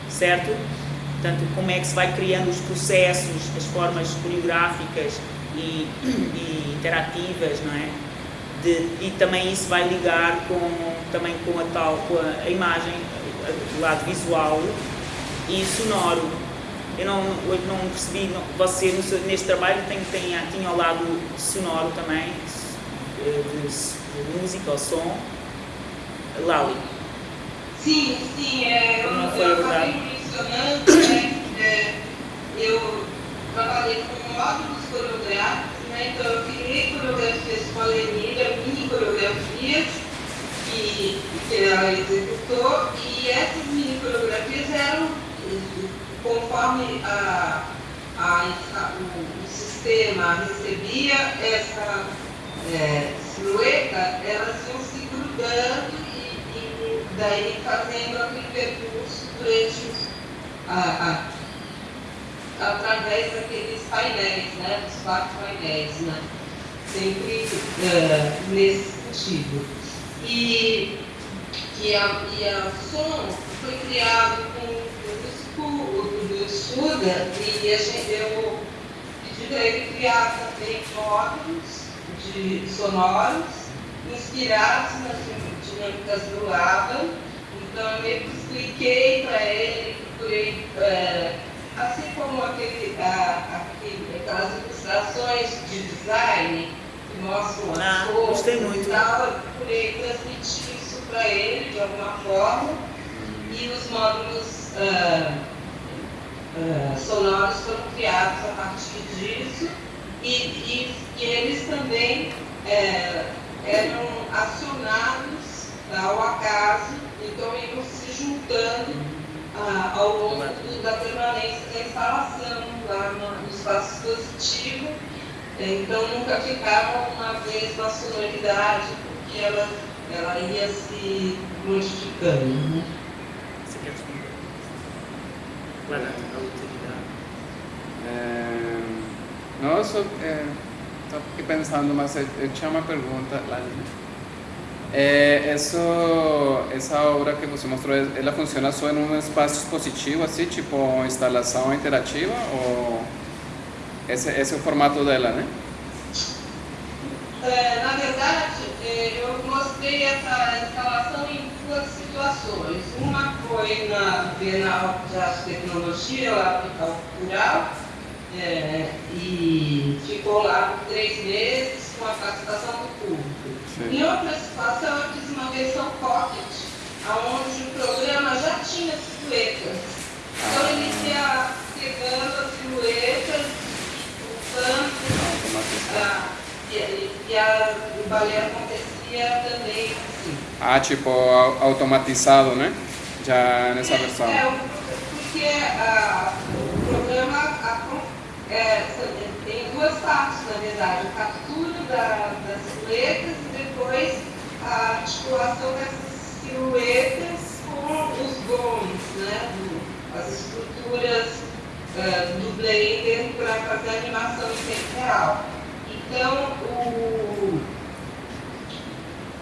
certo? Portanto, como é que se vai criando os processos, as formas coreográficas e, e interativas, não é? De, e também isso vai ligar com, também com a tal, com a, imagem, o lado visual e sonoro. Eu não, eu não percebi, não, você neste trabalho tem, tem, tinha ao lado sonoro também, de, de música ou som. Lali. Sim, sim, é, eu, Não foi eu acabei mencionando, né, é, eu trabalhei com módulos coreográficos, né, então eu criei coreografias com a Lenira, mini coreografias que, que ela executou, e essas mini coreografias eram, conforme a, a, a- o, o sistema recebia essa é, elas iam se grudando e, e daí fazendo aquele percurso durante a, a, através daqueles painéis, né, dos quatro painéis, né, sempre é, nesse sentido. E, e, a, e a som foi criado com o do Suda e a gente, eu pedi para ele criar também módulos de sonoros inspirados nas dinâmicas do ABBA. Então eu meio que expliquei para ele, procurei, é, assim como aquele, a, aquele, aquelas ilustrações de design que mostram as Ah, cores e tal, eu procurei transmitir isso para ele de alguma forma. E os módulos ah, ah, sonoros foram criados a partir disso e, e, e eles também eh, eram acionados ao acaso, então iam se juntando ah, ao longo do- da permanência da instalação lá no, no espaço expositivo. Então nunca ficava uma mesma sonoridade, porque ela, ela ia se modificando. né? Você quer responder? Vai dar a utilidade. Eh, no, só eh, estava aqui pensando, mas eu, eu tinha uma pergunta. Eh, essa obra que você mostrou, ela funciona só em um espaço expositivo, assim, tipo instalação interativa? Ou esse, é o formato dela, né? Na verdade, eu mostrei essa instalação em duas situações. Uma foi na Bienal de Arte e Tecnologia, lá no Cultural, é, e ficou lá por três meses com a participação do público. Em outra situação, eu fiz uma versão pocket, onde o programa já tinha silhuetas. Então ele ia pegando as silhuetas, voltando, ah, e, e, e a, o balé acontecia também assim. Ah, tipo au- automatizado, né? Já nessa versão. É, o- porque ah, o programa é, tem duas partes, na verdade, a captura da- das silhuetas e depois a articulação dessas silhuetas com os gomes, né, as estruturas ah, do Blender para fazer animação em tempo real. Então, o,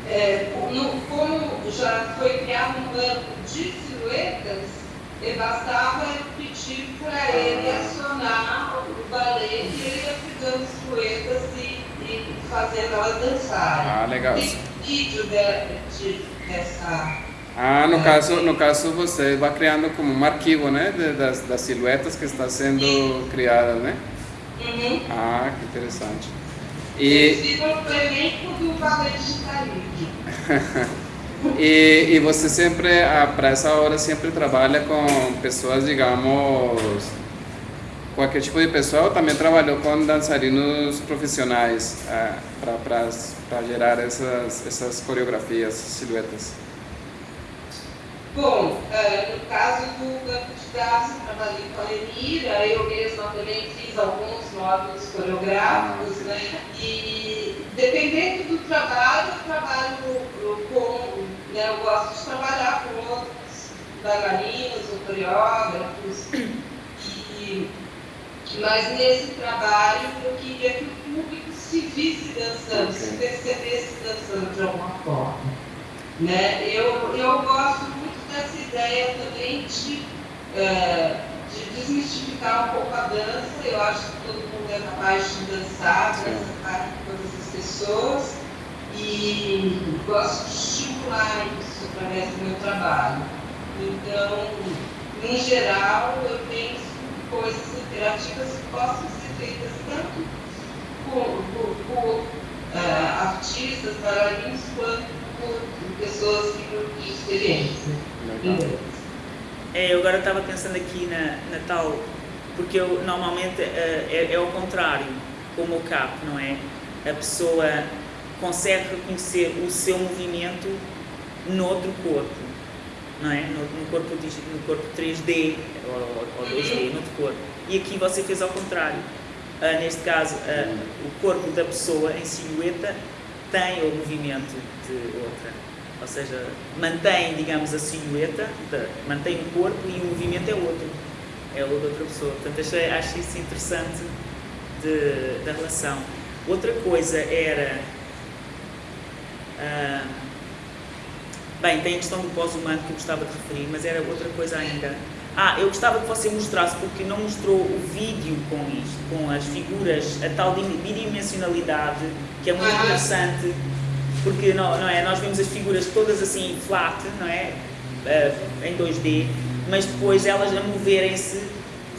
é, no- como já foi criado um banco de silhuetas, e bastava pedir para ele acionar o balé e ele ia pegando silhuetas e, e fazendo elas dançarem. Ah, legal. Tem vídeo de, de, dessa. Ah, no É. caso, no caso você vai criando como um arquivo, né, de- das, das silhuetas que estão sendo criadas, né? Uhum. Ah, que interessante. E, Inclusive o elenco do balé digitalismo. e, e você sempre, para essa hora, sempre trabalha com pessoas, digamos, qualquer tipo de pessoa, ou também trabalhou com dançarinos profissionais para gerar essas, essas coreografias, silhuetas? Bom, eh, no caso do banco de eu trabalhei com a Lenira, eu mesma também fiz alguns módulos coreográficos, né? E dependendo do trabalho, eu trabalho com, né, eu gosto de trabalhar com outros bailarinos ou coreógrafos. E, mas nesse trabalho eu queria que o público se visse dançando, Ok. se percebesse dançando de alguma forma. Né? Eu, eu gosto muito dessa ideia também de é, de desmistificar um pouco a dança. Eu acho que todo mundo é capaz de dançar, dançar com todas as pessoas. E gosto de estimular isso através do meu trabalho. Então, em geral, eu penso em coisas interativas que possam ser feitas tanto por, por, por uh, artistas, bailarinos, quanto por pessoas que têm experiência. É, eu agora estava pensando aqui na, na tal, porque eu normalmente uh, é, é ao contrário, como o cap, não é? A pessoa consegue reconhecer o seu movimento noutro corpo, não é? No, no corpo, no corpo 3D ou, ou 2D, noutro corpo. E aqui você fez ao contrário. Uh, neste caso, uh, o corpo da pessoa em silhueta tem o movimento de outra. Ou seja, mantém, digamos, a silhueta, de, mantém o corpo e o movimento é outro. É o da outra pessoa. Portanto, achei, acho isso interessante de, da relação. Outra coisa era bem, tem a questão do pós-humano que eu gostava de referir, mas era outra coisa ainda. Ah, eu gostava que você mostrasse, porque não mostrou o vídeo com isto, com as figuras, a tal bidimensionalidade, que é muito interessante, porque não, não é, nós vemos as figuras todas assim flat, não é? Uh, em 2D, mas depois elas a moverem-se,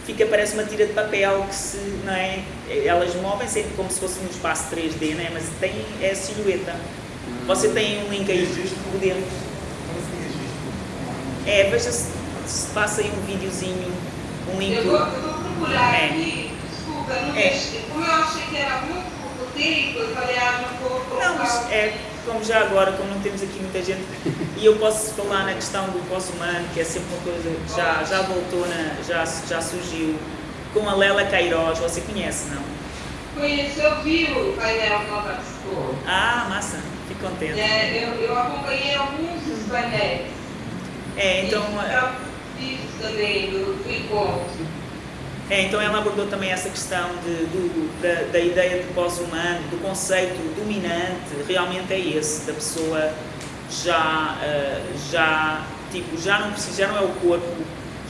fica, parece uma tira de papel que se, não é? Elas movem-se como se fosse um espaço 3D, não é? Mas tem é a silhueta. Você tem um link aí por dentro. É, veja se, passa aí um videozinho, um link. Eu vou, eu vou procurar é. aqui, desculpa, não é. como eu achei que era muito pouco tempo, eu falei, ah, não vou colocar. Não, mas é, como já agora, como não temos aqui muita gente, e eu posso falar na questão do pós-humano, que é sempre uma coisa que já, já voltou, na, já, já surgiu, com a Lela Queiroz, você conhece, não? Conheço, eu vi o painel que ela participou. Ah, massa. Fico contente. É, eu, eu acompanhei alguns dos painéis. É, então. E também do, do encontro. É, então ela abordou também essa questão de, do, da, da, ideia de pós-humano, do conceito dominante, realmente é esse, da pessoa já, uh, já, tipo, já não precisa, já não é o corpo,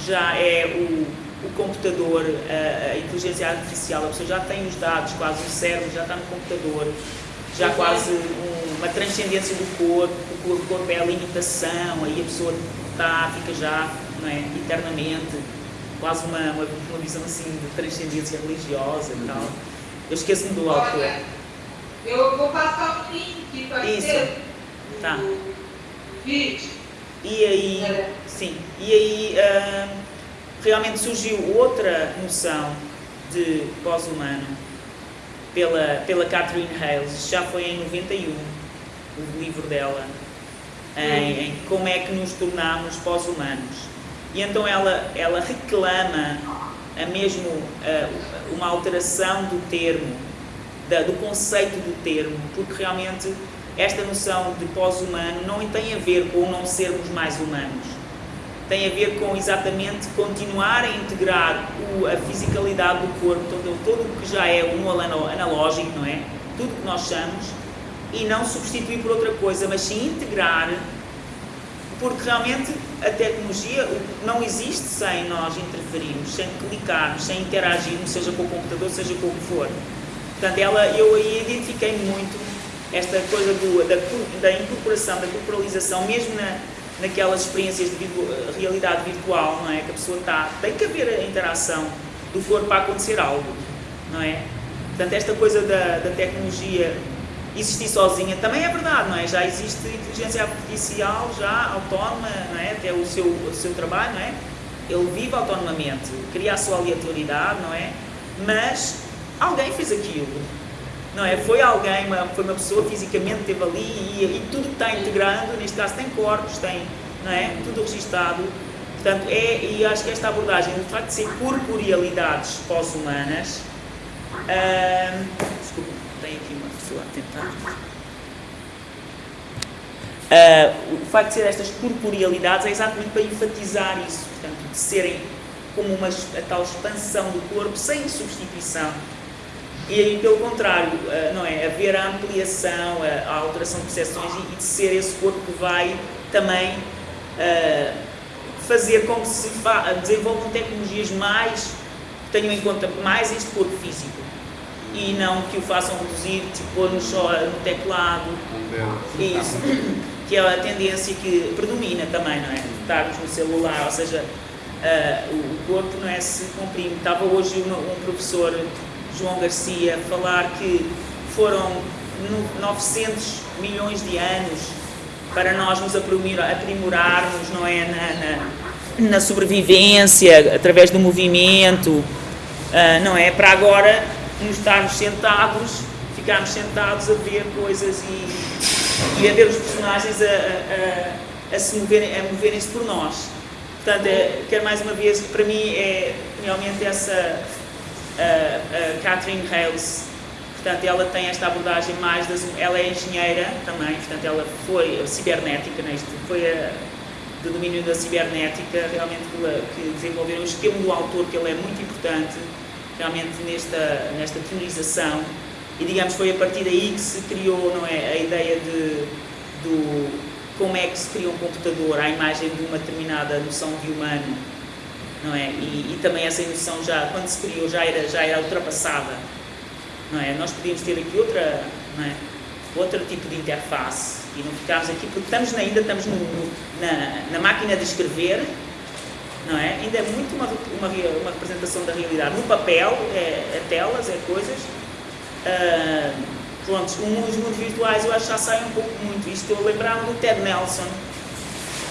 já é o, o computador, a, a inteligência artificial, a pessoa já tem os dados, quase o cérebro já está no computador, já quase um, uma transcendência do corpo, o corpo é a limitação, aí a pessoa está, fica já não é, eternamente, quase uma, uma, uma visão assim de transcendência religiosa e tal. Eu esqueço-me do autor. Olha, eu vou passar o link para Isso. Tá. vídeo. E aí, é. sim, e aí uh, realmente surgiu outra noção de pós-humano pela, pela Catherine Hales, já foi em 91, o livro dela, em, em como é que nos tornamos pós-humanos. E então ela, ela reclama a mesmo uh, uma alteração do termo, da, do conceito do termo, porque realmente esta noção de pós-humano não tem a ver com não sermos mais humanos tem a ver com exatamente continuar a integrar o, a fisicalidade do corpo, todo, todo o que já é um analógico, não é? Tudo que nós somos, e não substituir por outra coisa, mas sim integrar, porque realmente a tecnologia não existe sem nós interferirmos, sem clicarmos, sem interagirmos, seja com o computador, seja com o que for. Portanto, ela, eu aí identifiquei muito esta coisa do, da, da incorporação, da corporalização, mesmo na, naquelas experiências de realidade virtual, não é? Que a pessoa está, tem que haver a interação do corpo para acontecer algo, não é? Portanto, esta coisa da, da tecnologia existir sozinha também é verdade, não é? Já existe inteligência artificial já autónoma, não é? Até o seu, o seu trabalho, não é? Ele vive autonomamente, cria a sua aleatoriedade, não é? Mas alguém fez aquilo, não é? Foi alguém, uma, foi uma pessoa fisicamente esteve ali e, e tudo está integrando, neste caso tem corpos, tem, não é? Tudo registado. Portanto, é, e acho que esta abordagem, o facto de ser corporealidades pós-humanas, hum, desculpa, tem aqui a tentar. Uh, o facto de ser estas corporealidades é exatamente para enfatizar isso, portanto, de serem como uma a tal expansão do corpo sem substituição e aí, pelo contrário, eh, não é? Haver a ampliação, a alteração de percepções e de ser esse corpo que vai também uh, fazer com que se desenvolvam tecnologias mais tenham em conta mais este corpo físico e não que o façam reduzir, tipo, pôr-nos só no teclado, isso, que é a tendência que predomina também, não é? Estarmos no celular, ou seja, ah, o corpo não é se comprime. Estava hoje um, um professor, João Garcia, a falar que foram no- 900 milhões de anos para nós nos aprimora- aprimorarmos, não é? Na, na, na sobrevivência, através do movimento, ah, não é? Para agora nos estarmos sentados, ficarmos sentados a ver coisas e, e a ver os personagens a, a, a, a se moverem, a moverem-se por nós. Portanto, é, quero mais uma vez, para mim é realmente essa a, Catherine Hales, portanto, ela tem esta abordagem mais das, ela é engenheira também, portanto, ela foi cibernética, né? Foi a, do domínio da cibernética, realmente que, desenvolveram o esquema do autor, que ele é muito importante, realmente nesta, nesta teorização, e digamos foi a partir daí que se criou, não é, a ideia de, do como é que se cria um computador à imagem de uma determinada noção de humano, não é? E, e também essa noção já, quando se criou, já era, já era ultrapassada, não é? Nós podíamos ter aqui outra, não é? Outro tipo de interface e não ficarmos aqui, porque estamos ainda estamos no- no- na, na máquina de escrever, não é? Ainda é muito uma, uma, uma representação da realidade. No papel, é, é telas, é coisas. Ah, pronto, os mundos virtuais eu acho que já saem um pouco muito. Isto eu lembrar-me do Ted Nelson,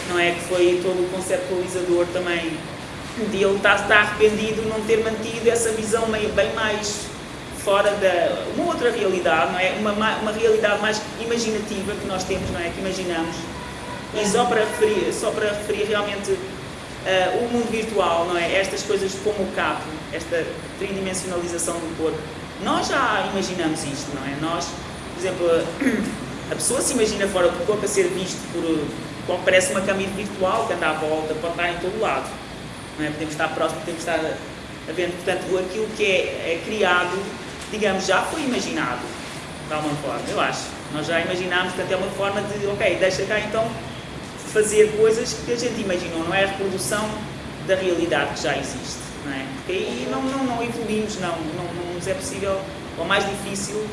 não é? Que foi todo o conceptualizador também. De ele estar, arrependido de não ter mantido essa visão meio, bem mais fora da. uma outra realidade, não é? Uma, ma- uma realidade mais imaginativa que nós temos, não é? Que imaginamos. E só para referir, só para referir realmente ah, o mundo virtual, não é? Estas coisas como o capo, esta tridimensionalização do corpo, nós já imaginamos isto, não é? Nós, por exemplo, a pessoa se imagina fora do corpo a ser visto por parece uma câmera virtual que anda à volta, pode estar em todo lado, não é? Podemos estar próximo, podemos estar a ver, portanto, aquilo que é, é criado, digamos, já foi imaginado de alguma forma, eu acho. Nós já imaginámos, portanto, é uma forma de, ok, deixa cá então fazer coisas que a gente imaginou, não é a reprodução da realidade que já existe, não é? Porque aí não, não, não evoluímos, não, não, não nos é possível, ou mais difícil,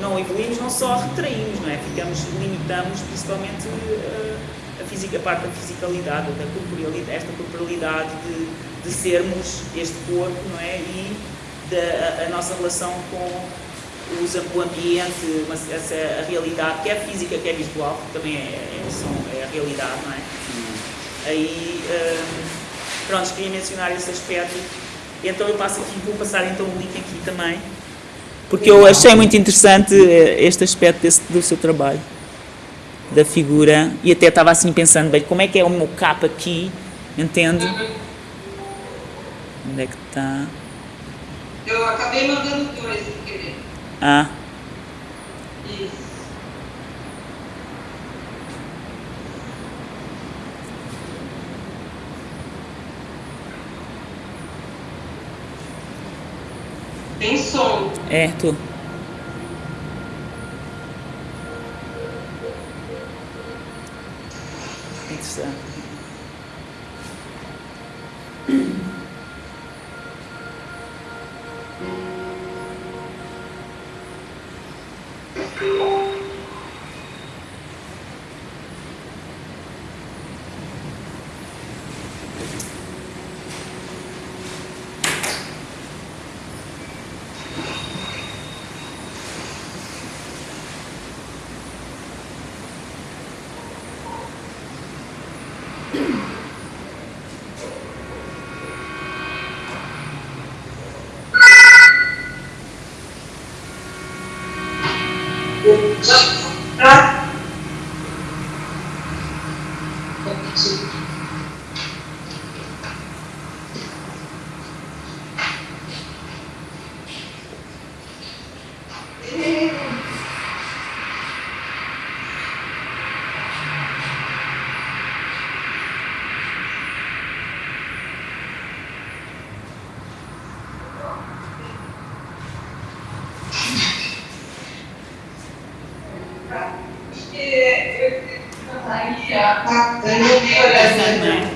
não evoluímos, não só retraímos, não é? Ficamos, limitamos principalmente eh, a, física, a parte da fisicalidade, da corporealidade, esta corporalidade de, de sermos este corpo, não é? E da, a, a nossa relação com os, o ambiente, uma, essa, a realidade, quer física, quer visual, que também é, é, são, é a realidade, não é? Aí, hum, pronto, queria mencionar esse aspecto. Então eu passo aqui, vou passar então o link aqui também, porque eu achei muito interessante eh, este aspecto desse, do seu trabalho, da figura, e até estava assim pensando, bem, como é que é o meu capa aqui, entende? Onde é que está? Eu acabei mandando dois querer. Ah, Isso. Tem som. é, tu. Look.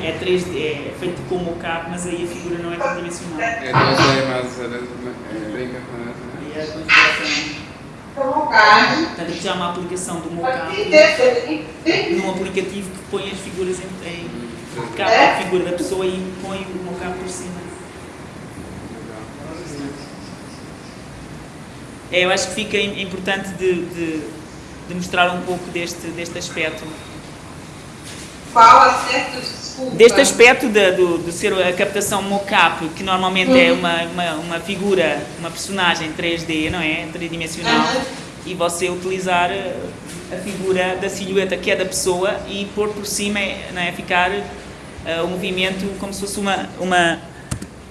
É, é 3D, é feito com mocap, mas aí a figura não é tridimensional. É 2D, mas brincam com isso, né? E é a configuração. Portanto, já há uma aplicação do mocap num aplicativo que põe as figuras em, em capa a figura da pessoa e põe o mocap por cima. É, eu acho que fica im- importante de, de, de mostrar um pouco deste, deste aspecto. Qual aspecto? Deste aspecto de, do, de ser a captação mocap, que normalmente é uma, uma, uma figura, uma personagem 3D, não é? Tridimensional, Aham. e você utilizar a figura da silhueta que é da pessoa e pôr por cima, não é? Ficar eh, o movimento como se fosse uma, uma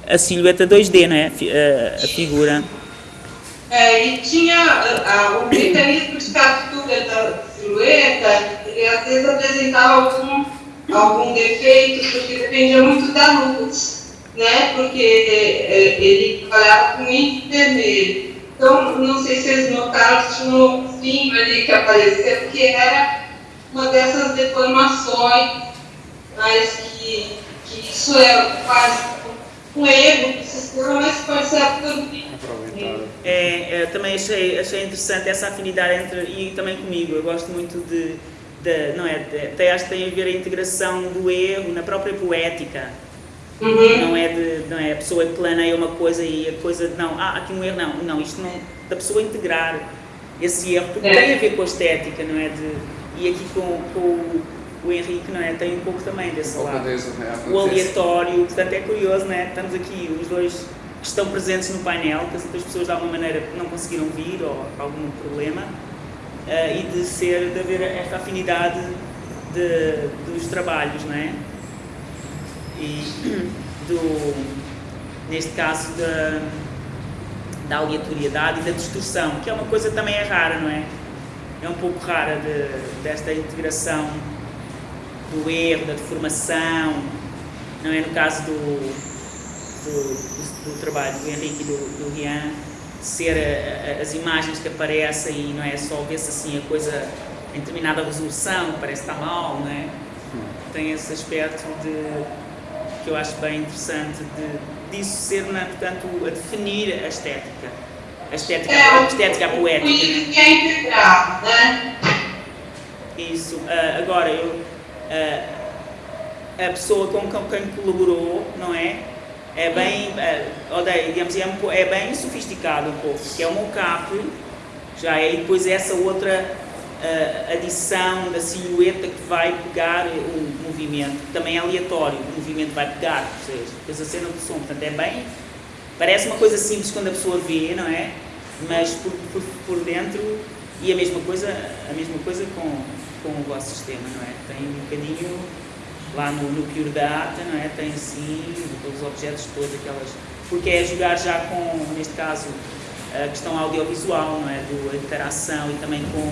a silhueta 2D, não é? Fi- eh, a figura. É, e tinha ah, o mecanismo de captura da silhueta, ele às vezes apresentava algum, algum defeito, porque dependia muito da luz, né? Porque eh, ele trabalhava com índice vermelho. Então, não sei se vocês notaram, tinha um ovinho ali que apareceu, porque era uma dessas deformações, mas que, que isso é quase um erro do sistema, mas pode ser. Aproveitado. É, é, também achei, achei interessante essa afinidade entre, e também comigo, eu gosto muito de, de não é, de, até acho que tem a ver a integração do erro na própria poética, Uhum. não é de, não é a pessoa planeia uma coisa e a coisa, não, ah, aqui um erro, não, não, isto não, da pessoa integrar esse erro, porque É. tem a ver com a estética, não é, de, e aqui com, com o, o Henrique, não é, tem um pouco também desse Um pouco lado né? o aleatório, portanto é curioso, né? Estamos aqui os dois que estão presentes no painel, que as outras pessoas de alguma maneira não conseguiram vir ou algum problema, eh, e de ser, de haver esta afinidade de, dos trabalhos, não é? E do, neste caso da, da aleatoriedade e da distorção, que é uma coisa que também é rara, não é? É um pouco rara de, desta integração do erro, da deformação, não é? No caso do, do, do- do trabalho do Henrique e do, do Rian, ser a- a- as imagens que aparecem e não é só ver-se assim a coisa em determinada resolução, parece que está mal, não é? Tem esse aspecto de que eu acho bem interessante de, disso ser, na, portanto, a definir a estética. A estética, a estética o poética. índice é integrado, né? Isso. Ah, agora, eu, ah, a pessoa com com quem colaborou, não é? É bem, digamos, é, um po- é bem sofisticado um pouco, que é o mocap, já é, e depois essa outra ah, adição da silhueta que vai pegar o movimento, que também é aleatório, o movimento vai pegar, ou seja, depois a cena do som, portanto é bem, parece uma coisa simples quando a pessoa vê, não é? Mas por, por, por dentro, e a mesma coisa, a mesma coisa com, com o vosso sistema, não é? Tem um bocadinho lá no, Pure Data, não é? Tem assim, os objetos todos, aquelas. Porque é jogar já com, neste caso, a questão audiovisual, não é? Do, a interação e também com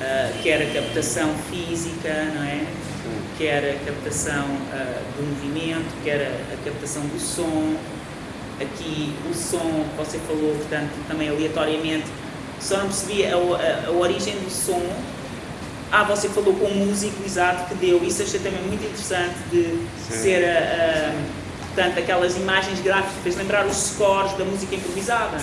ah, quer a captação física, não é? Quer a captação ah, do movimento, quer a, a captação do som. Aqui o som que você falou, portanto, também aleatoriamente, só não percebi a, a- a origem do som. Ah, você falou com o músico exato que deu, isso achei também muito interessante de Sim. ser a- portanto, aquelas imagens gráficas, lembrar os scores da música improvisada,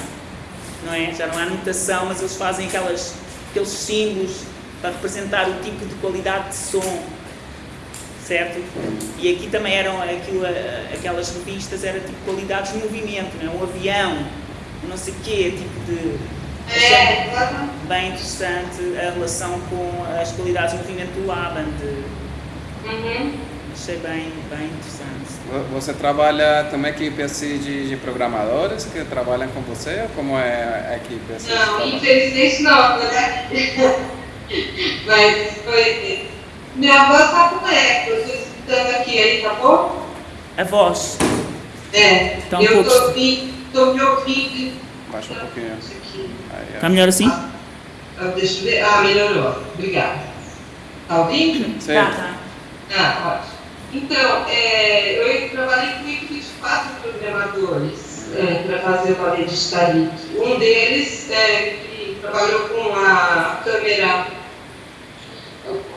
não é? Já não há notação, mas eles fazem aquelas, aqueles símbolos para representar o tipo de qualidade de som, certo? E aqui também eram aquilo, a- aquelas revistas, era tipo qualidades de movimento, não é? Um avião, um não sei o quê, tipo de... É, exatamente. bem interessante a relação com as qualidades de movimento do Laban, de, Uhum. achei bem, bem interessante. Vo- Você trabalha também equipe assim de, de programadores que trabalham com você? Ou como é a equipe assim? Não, infelizmente não, né? Mas foi. Minha voz tá com eco, eu tô escutando aqui, aí tá bom? A voz, É, um eu tô me ouvindo. Baixa um pouquinho. Aí, está melhor assim? Ah, deixa eu ver. Ah, melhorou. Obrigada. Tá ouvindo? Sim. Tá, tá. Ah, ótimo. Então, é, eu trabalhei com equipe de quatro programadores para fazer o Ballet de Stalik. Um deles é, que trabalhou com a câmera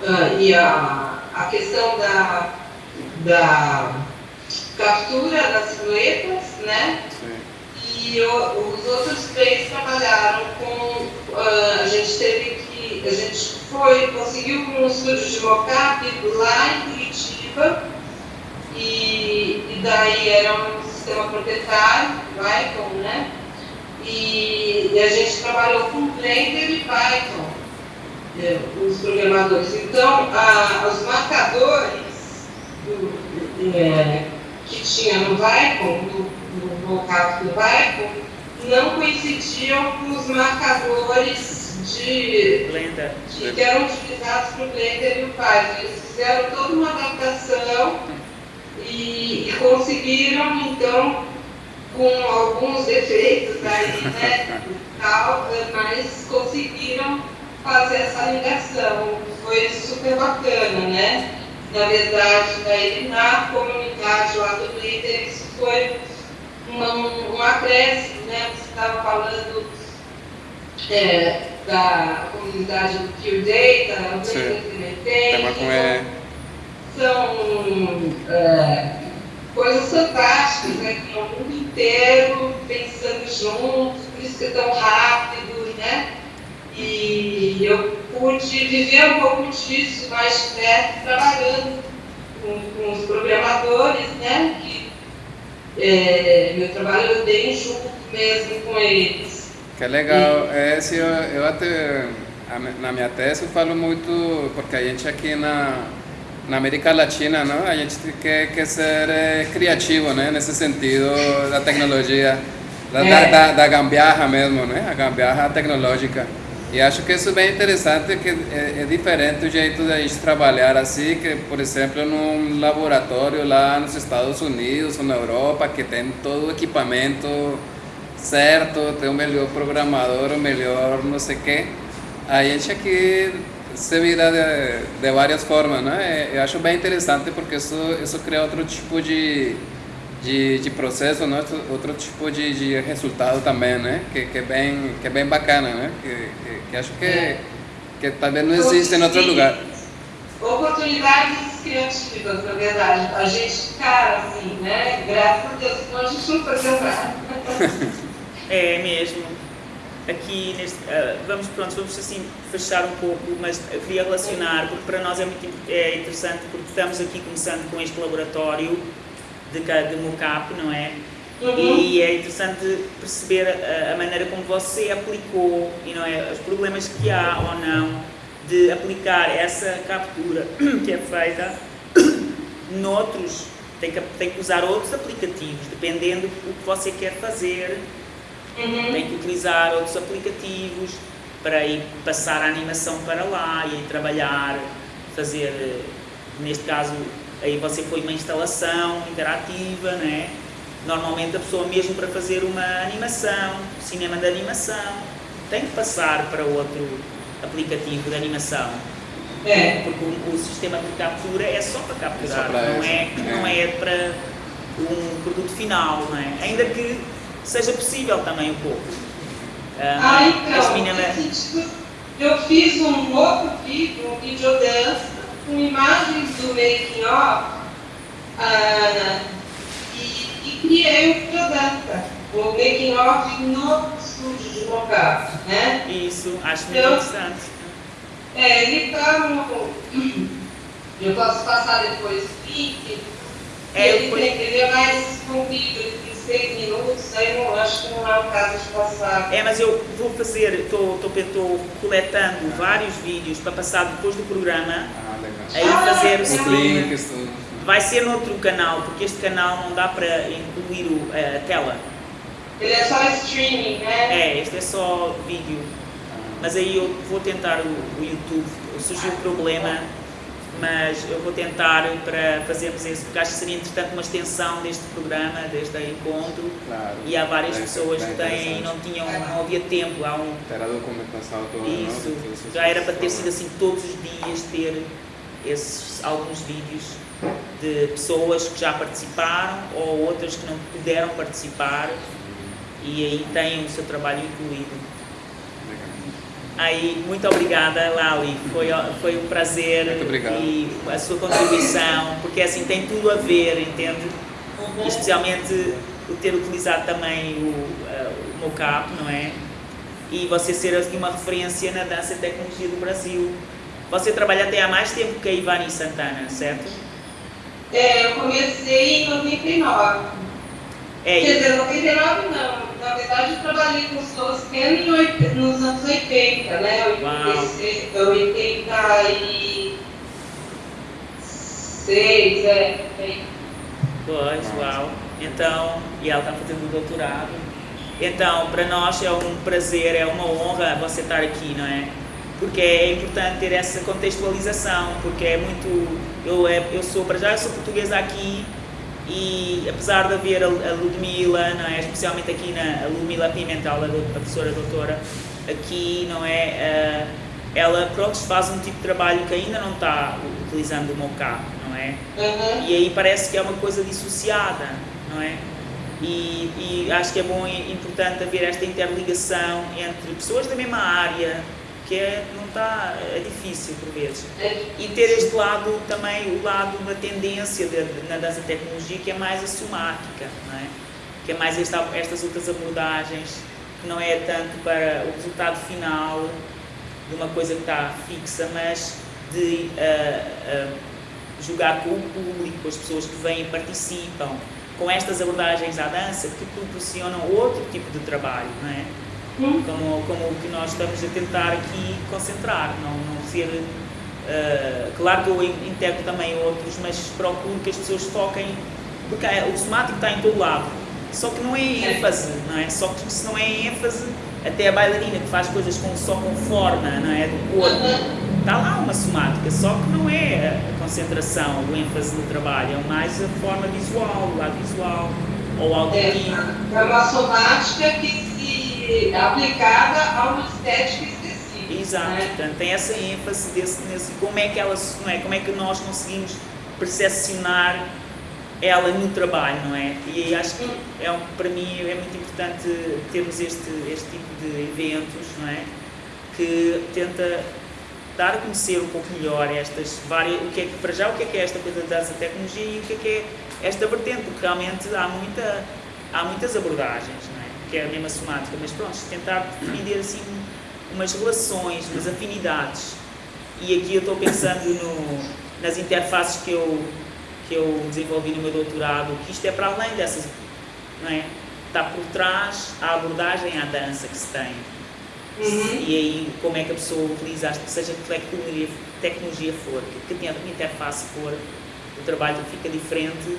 ah, e a, a questão da, da captura das silhuetas, né? Sim. E o- os outros três trabalharam com. ah, a gente teve que. A gente foi, conseguiu com um estúdio de mocap lá em Curitiba. E, e daí era um sistema proprietário, Python, né? E, e a gente trabalhou com Blender e Python, né, os programadores. Então, a- os marcadores do- é, que tinha no Vicon, no, no mockup do Vicon, não coincidiam com os marcadores de, Blender. de- que eram utilizados para o Blender e o Python. Eles fizeram toda uma adaptação e, e conseguiram, então, com alguns defeitos aí, né, tal, mas conseguiram fazer essa ligação. Foi super bacana, né? Na verdade, daí na comunidade lá do Twitter, isso foi uma, um acréscimo, né? Você estava falando é, da comunidade do Pure Data, o Sim. Blender Implementation, Tema com E. são é, coisas fantásticas, né? Que é o mundo inteiro pensando juntos, por isso que é tão rápido, né? E eu pude viver um pouco disso mais perto, trabalhando com, com os programadores, né? Que é, meu trabalho eu dei junto mesmo com eles. Que legal. É, se eu, eu até, na minha tese eu falo muito, porque a gente aqui na, na América Latina, não? a gente quer, quer ser eh, criativo, né? nesse sentido da tecnologia, da, da, É. da, da gambiarra mesmo, né? a gambiarra tecnológica. E acho que isso é bem interessante, que é, é diferente o jeito da gente trabalhar assim, que, por exemplo, num laboratório lá nos Estados Unidos ou na Europa, que tem todo o equipamento certo, tem o melhor programador, o melhor não sei o quê. A gente aqui se vira de, de várias formas, né? Eu acho bem interessante porque isso, isso cria outro tipo de, de, de processo, né? outro tipo de, de resultado também, né? Que, que, é bem, que é bem bacana, né? Que, que, que acho que, que talvez não existe em outro lugar. Oportunidades criativas, na verdade. A gente, cara, assim, né? Graças a Deus, senão a gente não fazia nada. É mesmo. Aqui neste, ah, vamos pronto, vamos assim fechar um pouco, mas eu queria relacionar porque para nós é muito é interessante porque estamos aqui começando com este laboratório de, de mocap, não é? Uhum. E é interessante perceber a, a maneira como você aplicou, e não é, os problemas que há ou não de aplicar essa captura que é feita noutros, tem que, tem que usar outros aplicativos, dependendo do que você quer fazer, Uhum. tem que utilizar outros aplicativos para ir passar a animação para lá e aí trabalhar, fazer, neste caso, aí você foi uma instalação interativa, né? Normalmente a pessoa mesmo para fazer uma animação, cinema de animação, tem que passar para outro aplicativo de animação. É. Porque o, o sistema de captura é só para capturar, É só para não, é, não é para um produto final, não é? Ainda que seja possível também um pouco. Ah, as então, sentido, eu fiz um outro vídeo, um com imagens do making of ah, e, e criei o videodança, o making of no estúdio de mocap, né? Isso, acho muito Eu- interessante. É, ele no... Eu posso passar depois o link. É, ele, tem, ele é mais comprido, seis minutos, aí não, acho que não é o caso de passar. É, mas eu vou fazer, estou coletando vários vídeos para passar depois do programa. Aí fazer o Os segundo. links. Vai ser no outro canal, porque este canal não dá para incluir o- a tela. Ele é só streaming, né? É, este é só vídeo. Mas aí eu vou tentar o, o YouTube. Surgiu um problema, mas eu vou tentar para fazermos esse, porque acho que seria interessante uma extensão deste programa, deste encontro. Claro. E há várias Bem- pessoas bem que têm, não tinham, não havia tempo. Há um, Ter a documentação toda, isso, já era para ter sido assim todos os dias ter esses alguns vídeos de pessoas que já participaram ou outras que não puderam participar e aí têm o seu trabalho incluído. Aí, muito obrigada, Lali. Foi, foi um prazer e a sua contribuição, porque assim tem tudo a ver, entende? E especialmente o ter utilizado também o, uh, o mocap, não é? E você ser uma referência na dança e tecnologia do Brasil. Você trabalha até há mais tempo que a Ivani Santana, certo? É, eu comecei em 99. É, Quer dizer, 99 não. Na verdade, eu trabalhei com os Toscano em oit- nos anos 80, né? Uau. 86, 86, é. é. Pois, uau. Então, e ela está fazendo o doutorado. Então, para nós é um prazer, é uma honra você estar aqui, não é? Porque é importante ter essa contextualização, porque é muito. Eu, é, eu sou, para já, eu sou portuguesa aqui e apesar de haver a, a Ludmila, não é? Especialmente aqui na Ludmila Pimentel, a, do- a professora doutora, aqui, não é? Ah, ela, pronto, faz um tipo de trabalho que ainda não está utilizando o mocap, não é? Uhum. E aí parece que é uma coisa dissociada, não é? E, e acho que é bom e importante haver esta interligação entre pessoas da mesma área, que é, não está, é difícil por vezes. É. E ter este lado também, o lado da tendência de- de- na dança tecnologia, que é mais a somática, não é? Que é mais esta, estas outras abordagens, que não é tanto para o resultado final de uma coisa que está fixa, mas de ah, ah, jogar com o público, com as pessoas que vêm e participam, com estas abordagens à dança que proporcionam outro tipo de trabalho, não é? Como, como o que nós estamos a tentar aqui concentrar, não, não ser. ah, claro que eu in- integro também outros, mas procuro que as pessoas foquem, porque é- o somático está em todo lado, só que não é ênfase, não é? Só que se não é ênfase, até a bailarina que faz coisas com, só com forma, não é? Do corpo, Está lá uma somática, só que não é a concentração, o ênfase do trabalho, é mais a forma visual, o lado visual, ou É, auditivo. é uma somática que aplicada a uma estética específica. Exato, né? portanto tem essa ênfase desse, nesse, como é que ela, não é, como é que nós conseguimos percepcionar ela no trabalho, não é? E acho que é para mim é muito importante termos este, este tipo de eventos, não é? Que tenta dar a conhecer um pouco melhor estas várias, o que é que, para já o que é que é esta coisa da tecnologia e o que é que é esta vertente, porque realmente há muita, há muitas abordagens, não é? Que é a mesma somática, mas pronto, tentar definir assim umas relações, umas afinidades. E aqui eu estou pensando no, nas interfaces que eu, que eu desenvolvi no meu doutorado, que isto é para além dessas, não é? Está por trás a abordagem à dança que se tem. Uhum. E aí, como é que a pessoa utiliza, seja que tecnologia, tecnologia for, que, que interface for, o trabalho fica diferente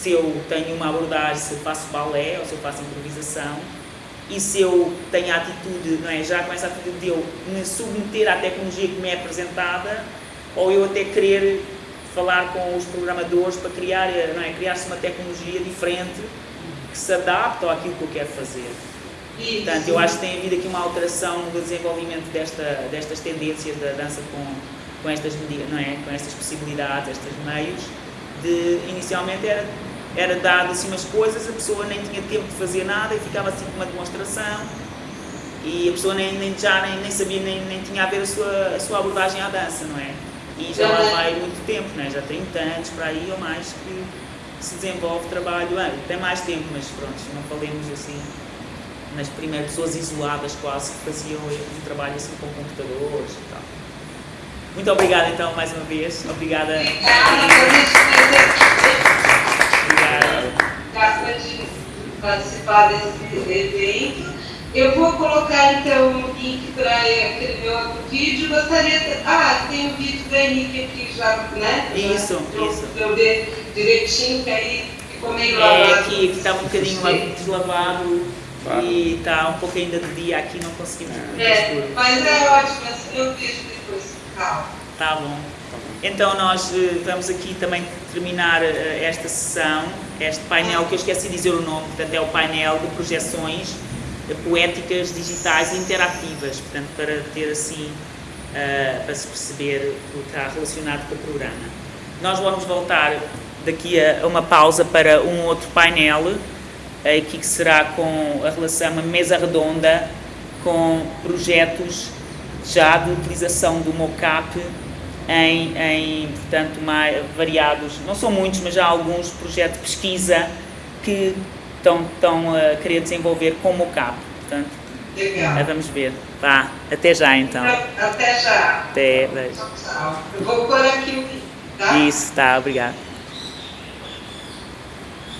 se eu tenho uma abordagem, se eu faço balé ou se eu faço improvisação, e se eu tenho a atitude, não é? Já com essa atitude de eu me submeter à tecnologia que me é apresentada, ou eu até querer falar com os programadores para criar, não é? Criar-se uma tecnologia diferente que se adapte àquilo que eu quero fazer. Portanto, eu acho que tem havido aqui uma alteração no desenvolvimento desta, destas tendências da dança com, com estas medidas, não é? Com estas possibilidades, estes meios, de inicialmente era, era dado assim umas coisas, a pessoa nem tinha tempo de fazer nada e ficava assim com uma demonstração e a pessoa nem, nem já nem, nem sabia, nem, nem tinha a ver a sua, a sua abordagem à dança, não é? E já lá Uhum. vai muito tempo, não é? Já 30 anos para aí ou mais que se desenvolve trabalho, ah, tem mais tempo, mas pronto, não falemos assim nas primeiras pessoas isoladas quase que faziam um trabalho assim com computadores e tal. Muito obrigada então mais uma vez. Obrigada. Obrigada de participar desse evento. Eu vou colocar então o link para aquele meu outro vídeo. Gostaria de... Ah, tem o vídeo do Henrique aqui já, né? Isso, eu- isso. Pra eu ver direitinho, que aí ficou meio É lavado. que que está um bocadinho lá deslavado Claro. e está um pouco ainda de dia aqui, não conseguimos É, mas é ótimo, assim eu vejo depois. Calma. Tá bom. Então nós eh, vamos aqui também terminar eh, esta sessão, este painel que eu esqueci de dizer o nome, portanto é o painel de projeções eh, poéticas digitais interativas, portanto para ter assim, para se perceber o que está relacionado com o programa. Nós vamos voltar daqui a uma pausa para um outro painel, aqui que será com a relação, uma mesa redonda com projetos já de utilização do mocap em, em portanto, mais, variados, não são muitos, mas já alguns projetos de pesquisa que estão, estão a querer desenvolver com mocap. Portanto, Legal. vamos ver. Vá, até já então. Até já. Até, beijo. Vou pôr aqui o tá? Isso, tá, obrigado.